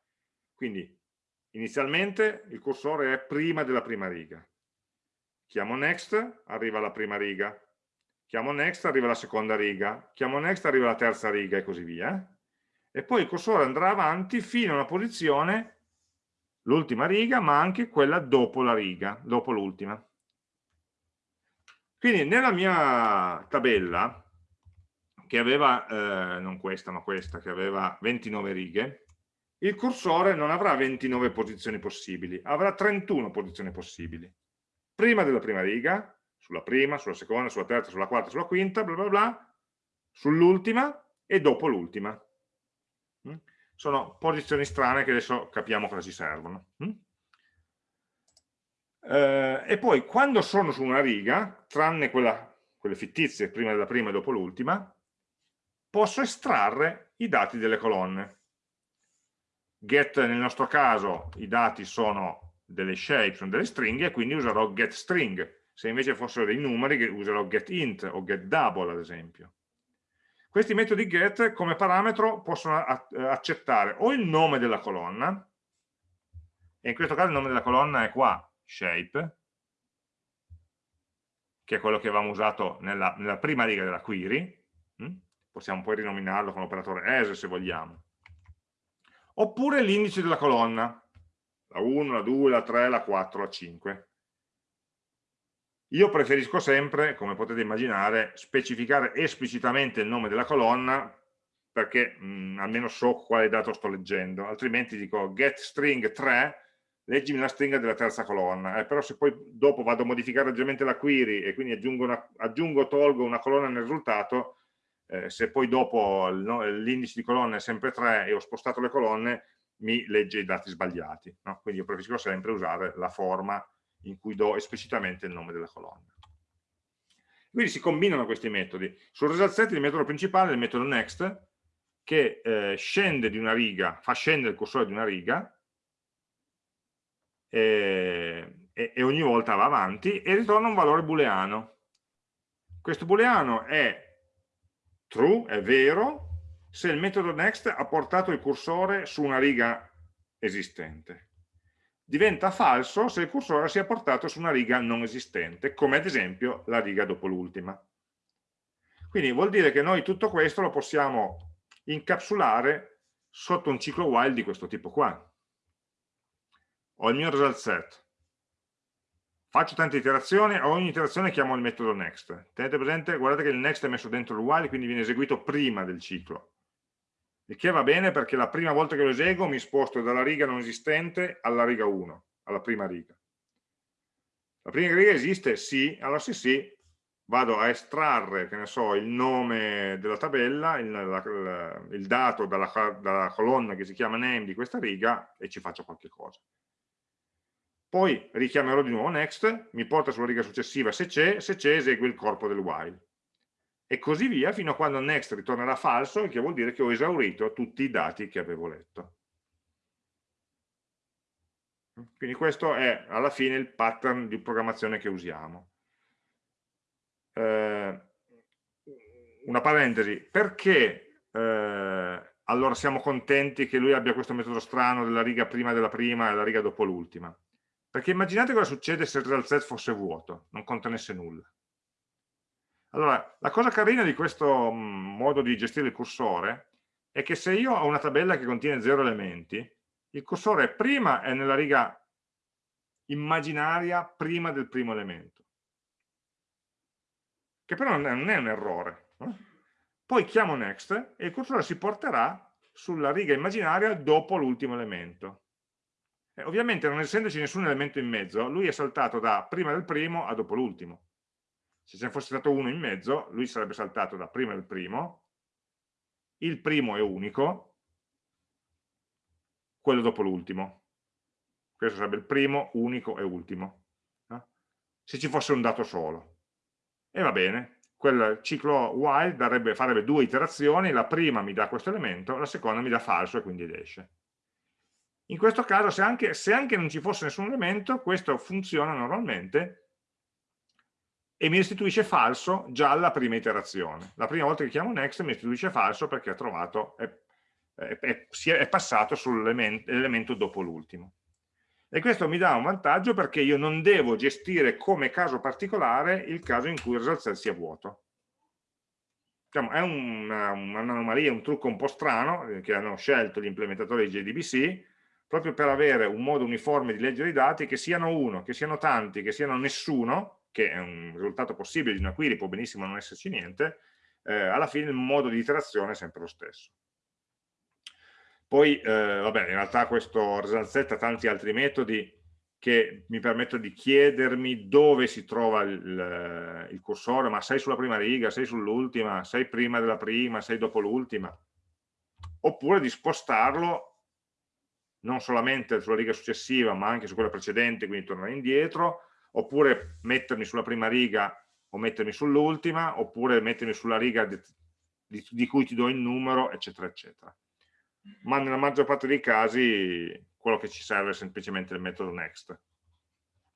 Quindi inizialmente il cursore è prima della prima riga. Chiamo next, arriva alla prima riga. Chiamo next, arriva alla seconda riga. Chiamo next, arriva alla terza riga e così via. E poi il cursore andrà avanti fino a una posizione, l'ultima riga, ma anche quella dopo la riga, dopo l'ultima. Quindi nella mia tabella che aveva, eh, non questa ma questa, che aveva 29 righe, il cursore non avrà 29 posizioni possibili, avrà 31 posizioni possibili. Prima della prima riga, sulla prima, sulla seconda, sulla terza, sulla quarta, sulla quinta, bla bla bla, sull'ultima e dopo l'ultima. Mm? Sono posizioni strane che adesso capiamo cosa ci servono. Mm? Eh, e poi quando sono su una riga, tranne quella, quelle fittizie prima della prima e dopo l'ultima, posso estrarre i dati delle colonne. Get nel nostro caso i dati sono delle shape, sono delle stringhe, quindi userò getString. Se invece fossero dei numeri userò getInt o getDouble ad esempio. Questi metodi get come parametro possono accettare o il nome della colonna, e in questo caso il nome della colonna è qua, shape, che è quello che avevamo usato nella, nella prima riga della query, hm? possiamo poi rinominarlo con l'operatore as se vogliamo, oppure l'indice della colonna, la 1, la 2, la 3, la 4, la 5. Io preferisco sempre, come potete immaginare, specificare esplicitamente il nome della colonna perché mh, almeno so quale dato sto leggendo, altrimenti dico get string 3, leggimi la stringa della terza colonna, eh, però se poi dopo vado a modificare leggermente la query e quindi aggiungo o tolgo una colonna nel risultato, eh, se poi dopo l'indice di colonne è sempre 3 e ho spostato le colonne, mi legge i dati sbagliati. No? Quindi io preferisco sempre usare la forma in cui do esplicitamente il nome della colonna. Quindi si combinano questi metodi. Sul result set il metodo principale è il metodo next, che eh, scende di una riga, fa scendere il cursore di una riga, e, e, e ogni volta va avanti, e ritorna un valore booleano. Questo booleano è true, è vero, se il metodo next ha portato il cursore su una riga esistente. Diventa falso se il cursore si è portato su una riga non esistente, come ad esempio la riga dopo l'ultima. Quindi vuol dire che noi tutto questo lo possiamo incapsulare sotto un ciclo while di questo tipo qua. Ho il mio result set, faccio tante iterazioni, a ogni iterazione chiamo il metodo next. Tenete presente, guardate che il next è messo dentro il while, quindi viene eseguito prima del ciclo. Il che va bene perché la prima volta che lo eseguo mi sposto dalla riga non esistente alla riga 1, alla prima riga. La prima riga esiste? Sì, allora se sì, vado a estrarre, che ne so, il nome della tabella, il, la, il dato dalla, dalla colonna che si chiama name di questa riga e ci faccio qualche cosa poi richiamerò di nuovo next, mi porta sulla riga successiva se c'è, se c'è esegue il corpo del while. E così via fino a quando next ritornerà falso, il che vuol dire che ho esaurito tutti i dati che avevo letto. Quindi questo è alla fine il pattern di programmazione che usiamo. Eh, una parentesi, perché eh, allora siamo contenti che lui abbia questo metodo strano della riga prima della prima e la riga dopo l'ultima? Perché immaginate cosa succede se il result set fosse vuoto, non contenesse nulla. Allora, la cosa carina di questo mm, modo di gestire il cursore è che se io ho una tabella che contiene zero elementi, il cursore prima è nella riga immaginaria prima del primo elemento, che però non è, un errore. Poi chiamo next e il cursore si porterà sulla riga immaginaria dopo l'ultimo elemento. E ovviamente non essendoci nessun elemento in mezzo, lui è saltato da prima del primo a dopo l'ultimo se ce ne fosse stato uno in mezzo, lui sarebbe saltato da prima del primo, il primo è unico, quello dopo l'ultimo. Questo sarebbe il primo, unico e ultimo. No? Se ci fosse un dato solo. E va bene, quel ciclo while darebbe, farebbe due iterazioni, la prima mi dà questo elemento, la seconda mi dà falso e quindi esce. In questo caso, se anche, se anche non ci fosse nessun elemento, questo funziona normalmente e mi restituisce falso già alla prima iterazione. La prima volta che chiamo next mi restituisce falso perché ha trovato, è, è, è, è passato sull'elemento dopo l'ultimo. E questo mi dà un vantaggio perché io non devo gestire come caso particolare il caso in cui il result set sia vuoto. Diciamo, è un'anomalia, un, un trucco un po' strano eh, che hanno scelto gli implementatori di JDBC proprio per avere un modo uniforme di leggere i dati che siano uno, che siano tanti, che siano nessuno, che è un risultato possibile di una query, può benissimo non esserci niente, eh, alla fine il modo di iterazione è sempre lo stesso. Poi, eh, vabbè, in realtà questo set ha tanti altri metodi che mi permettono di chiedermi dove si trova il, il cursore, ma sei sulla prima riga, sei sull'ultima, sei prima della prima, sei dopo l'ultima, oppure di spostarlo non solamente sulla riga successiva, ma anche su quella precedente, quindi tornare indietro, oppure mettermi sulla prima riga o mettermi sull'ultima, oppure mettermi sulla riga di, di, di, cui ti do il numero, eccetera, eccetera. Ma nella maggior parte dei casi quello che ci serve è semplicemente il metodo next,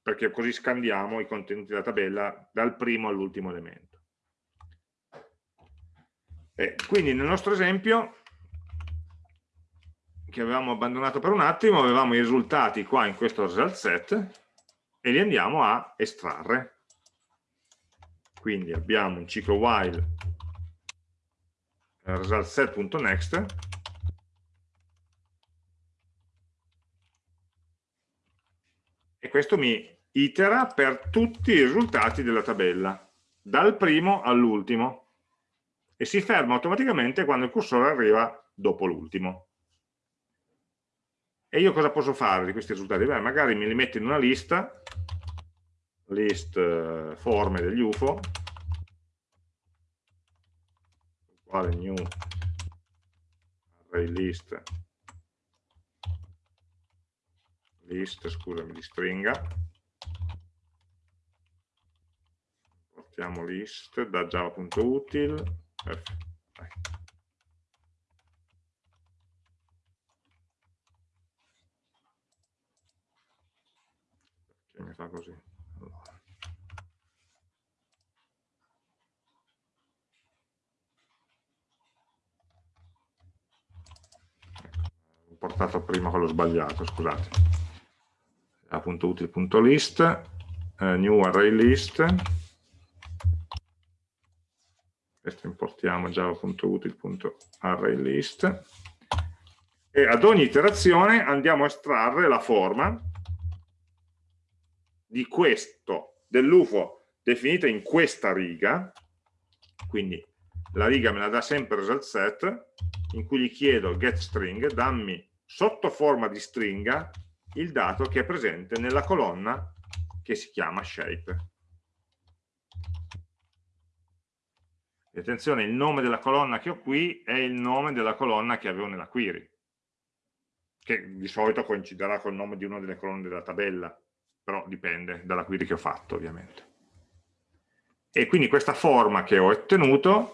perché così scandiamo i contenuti della tabella dal primo all'ultimo elemento. E quindi nel nostro esempio, che avevamo abbandonato per un attimo, avevamo i risultati qua in questo result set, e li andiamo a estrarre. Quindi abbiamo un ciclo while resultSet.next e questo mi itera per tutti i risultati della tabella, dal primo all'ultimo, e si ferma automaticamente quando il cursore arriva dopo l'ultimo. E io cosa posso fare di questi risultati? Beh, magari me li metto in una lista, list eh, forme degli UFO, uguale new array list, list, scusami, di stringa, portiamo list da java.util, mi fa così. Allora. ho portato prima quello sbagliato scusate. Appunto util.list eh, new array list. Questo importiamo java.util.arraylist e ad ogni iterazione andiamo a estrarre la forma di questo, dell'UFO definita in questa riga, quindi la riga me la dà sempre result set, in cui gli chiedo getString, dammi sotto forma di stringa il dato che è presente nella colonna che si chiama shape. E attenzione, il nome della colonna che ho qui è il nome della colonna che avevo nella query, che di solito coinciderà col nome di una delle colonne della tabella, però dipende dalla query che ho fatto ovviamente. e quindi questa forma che ho ottenuto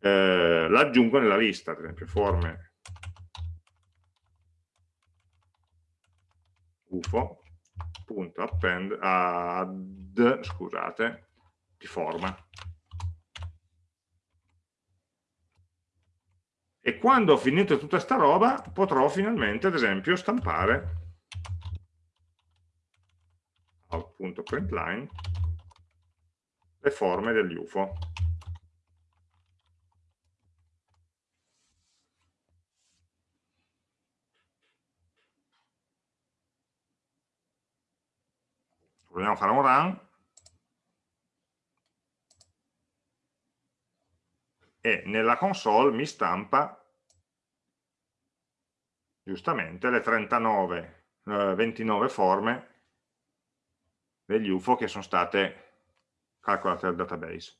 eh, l'aggiungo nella lista, ad esempio forme ufo.append add, scusate, di forma. E quando ho finito tutta sta roba potrò finalmente, ad esempio, stampare out.println le forme degli UFO. Proviamo a fare un run. E nella console mi stampa giustamente le 39, eh, 29 forme degli UFO che sono state calcolate dal database.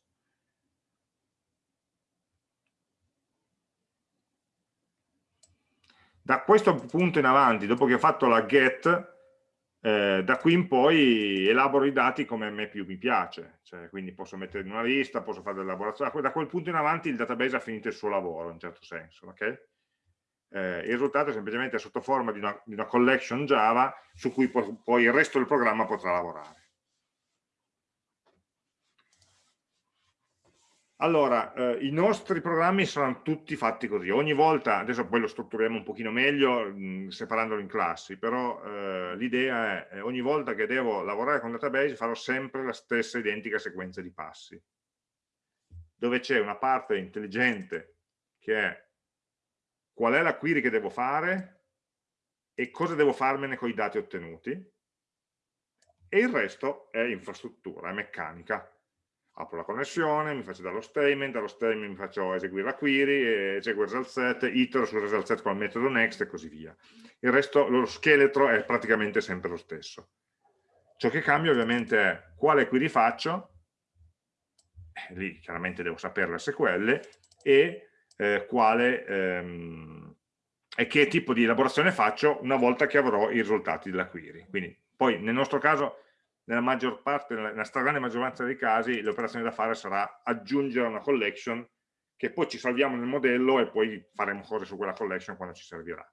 Da questo punto in avanti, dopo che ho fatto la get, eh, da qui in poi elaboro i dati come a me più mi piace, cioè, quindi posso mettere in una lista, posso fare dell'elaborazione, da quel punto in avanti il database ha finito il suo lavoro in un certo senso, ok? Eh, il risultato è semplicemente sotto forma di una, di una collection Java su cui poi il resto del programma potrà lavorare. Allora, eh, i nostri programmi saranno tutti fatti così, ogni volta, adesso poi lo strutturiamo un pochino meglio mh, separandolo in classi, però eh, l'idea è eh, ogni volta che devo lavorare con database farò sempre la stessa identica sequenza di passi, dove c'è una parte intelligente che è qual è la query che devo fare e cosa devo farmene con i dati ottenuti, e il resto è infrastruttura, è meccanica, apro la connessione, mi faccio dallo statement, dallo statement mi faccio eseguire la query, eseguo il result set, itero sul result set con il metodo next e così via. Il resto, lo scheletro è praticamente sempre lo stesso. Ciò che cambia ovviamente è quale query faccio, eh, lì chiaramente devo sapere le SQL, e eh, quale ehm, e che tipo di elaborazione faccio una volta che avrò i risultati della query. Quindi poi nel nostro caso nella maggior parte, nella stragrande maggioranza dei casi, l'operazione da fare sarà aggiungere una collection che poi ci salviamo nel modello e poi faremo cose su quella collection quando ci servirà.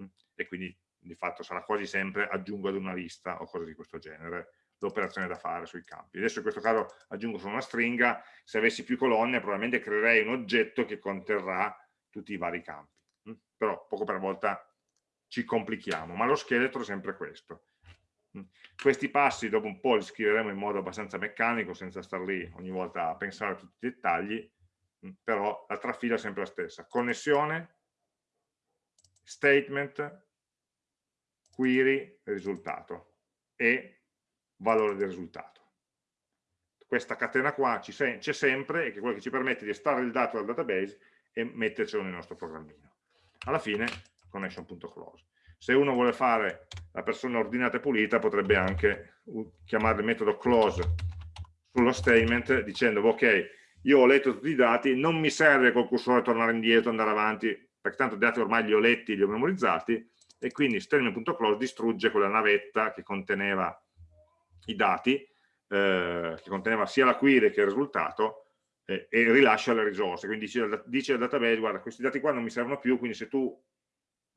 Mm? E quindi di fatto sarà quasi sempre aggiungo ad una lista o cose di questo genere l'operazione da fare sui campi. Adesso in questo caso aggiungo solo una stringa, se avessi più colonne probabilmente creerei un oggetto che conterrà tutti i vari campi. Mm? Però poco per volta ci complichiamo, ma lo scheletro è sempre questo. Questi passi dopo un po' li scriveremo in modo abbastanza meccanico, senza star lì ogni volta a pensare a tutti i dettagli, però la trafila è sempre la stessa. Connessione, statement, query, risultato e valore del risultato. Questa catena qua c'è sempre e che è quello che ci permette di estrarre il dato dal database e mettercelo nel nostro programmino. Alla fine, connection.close se uno vuole fare la persona ordinata e pulita potrebbe anche chiamare il metodo close sullo statement dicendo ok io ho letto tutti i dati non mi serve col cursore tornare indietro andare avanti perché tanto i dati ormai li ho letti li ho memorizzati e quindi statement.close distrugge quella navetta che conteneva i dati eh, che conteneva sia la query che il risultato eh, e rilascia le risorse. Quindi dice, dice al database guarda questi dati qua non mi servono più quindi se tu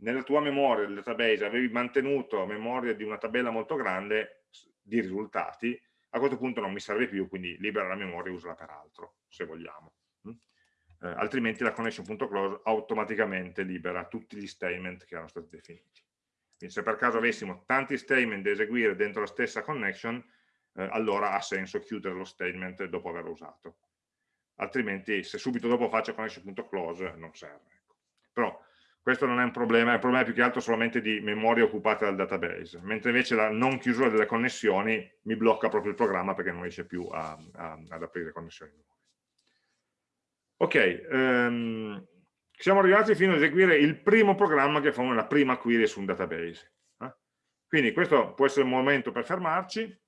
nella tua memoria del database avevi mantenuto memoria di una tabella molto grande di risultati, a questo punto non mi serve più, quindi libera la memoria e usala per altro, se vogliamo. Mm? Eh, altrimenti la connection.close automaticamente libera tutti gli statement che erano stati definiti. Quindi se per caso avessimo tanti statement da eseguire dentro la stessa connection, eh, allora ha senso chiudere lo statement dopo averlo usato. Altrimenti se subito dopo faccio connection.close non serve. Ecco. Però questo non è un problema, è un problema più che altro solamente di memoria occupata dal database, mentre invece la non chiusura delle connessioni mi blocca proprio il programma perché non riesce più a, a, ad aprire connessioni nuove. Ok, um, siamo arrivati fino ad eseguire il primo programma che fa una prima query su un database. Eh? Quindi questo può essere il momento per fermarci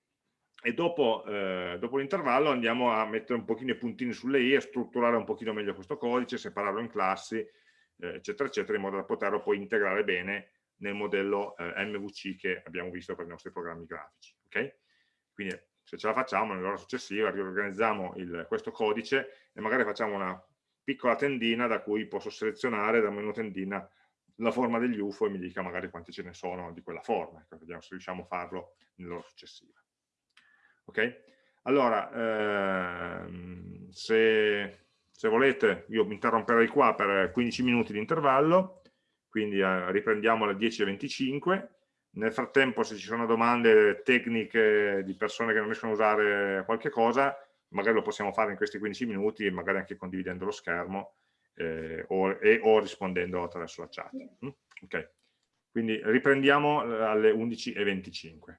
e dopo, eh, dopo l'intervallo andiamo a mettere un pochino i puntini sulle i, a strutturare un pochino meglio questo codice, separarlo in classi eh, eccetera, eccetera, in modo da poterlo poi integrare bene nel modello eh, MVC che abbiamo visto per i nostri programmi grafici. Okay? Quindi se ce la facciamo nell'ora successiva riorganizziamo il, questo codice e magari facciamo una piccola tendina da cui posso selezionare dal menu tendina la forma degli UFO e mi dica magari quanti ce ne sono di quella forma, ecco, vediamo se riusciamo a farlo nell'ora successiva. Ok? Allora, ehm, se, se, volete, io mi interromperei qua per 15 minuti di intervallo, quindi eh, riprendiamo alle 10.25. Nel frattempo, se ci sono domande tecniche di persone che non riescono a usare qualche cosa, magari lo possiamo fare in questi 15 minuti, magari anche condividendo lo schermo eh, o, e, o rispondendo attraverso la chat. Mm? Ok, quindi riprendiamo eh, alle 11.25.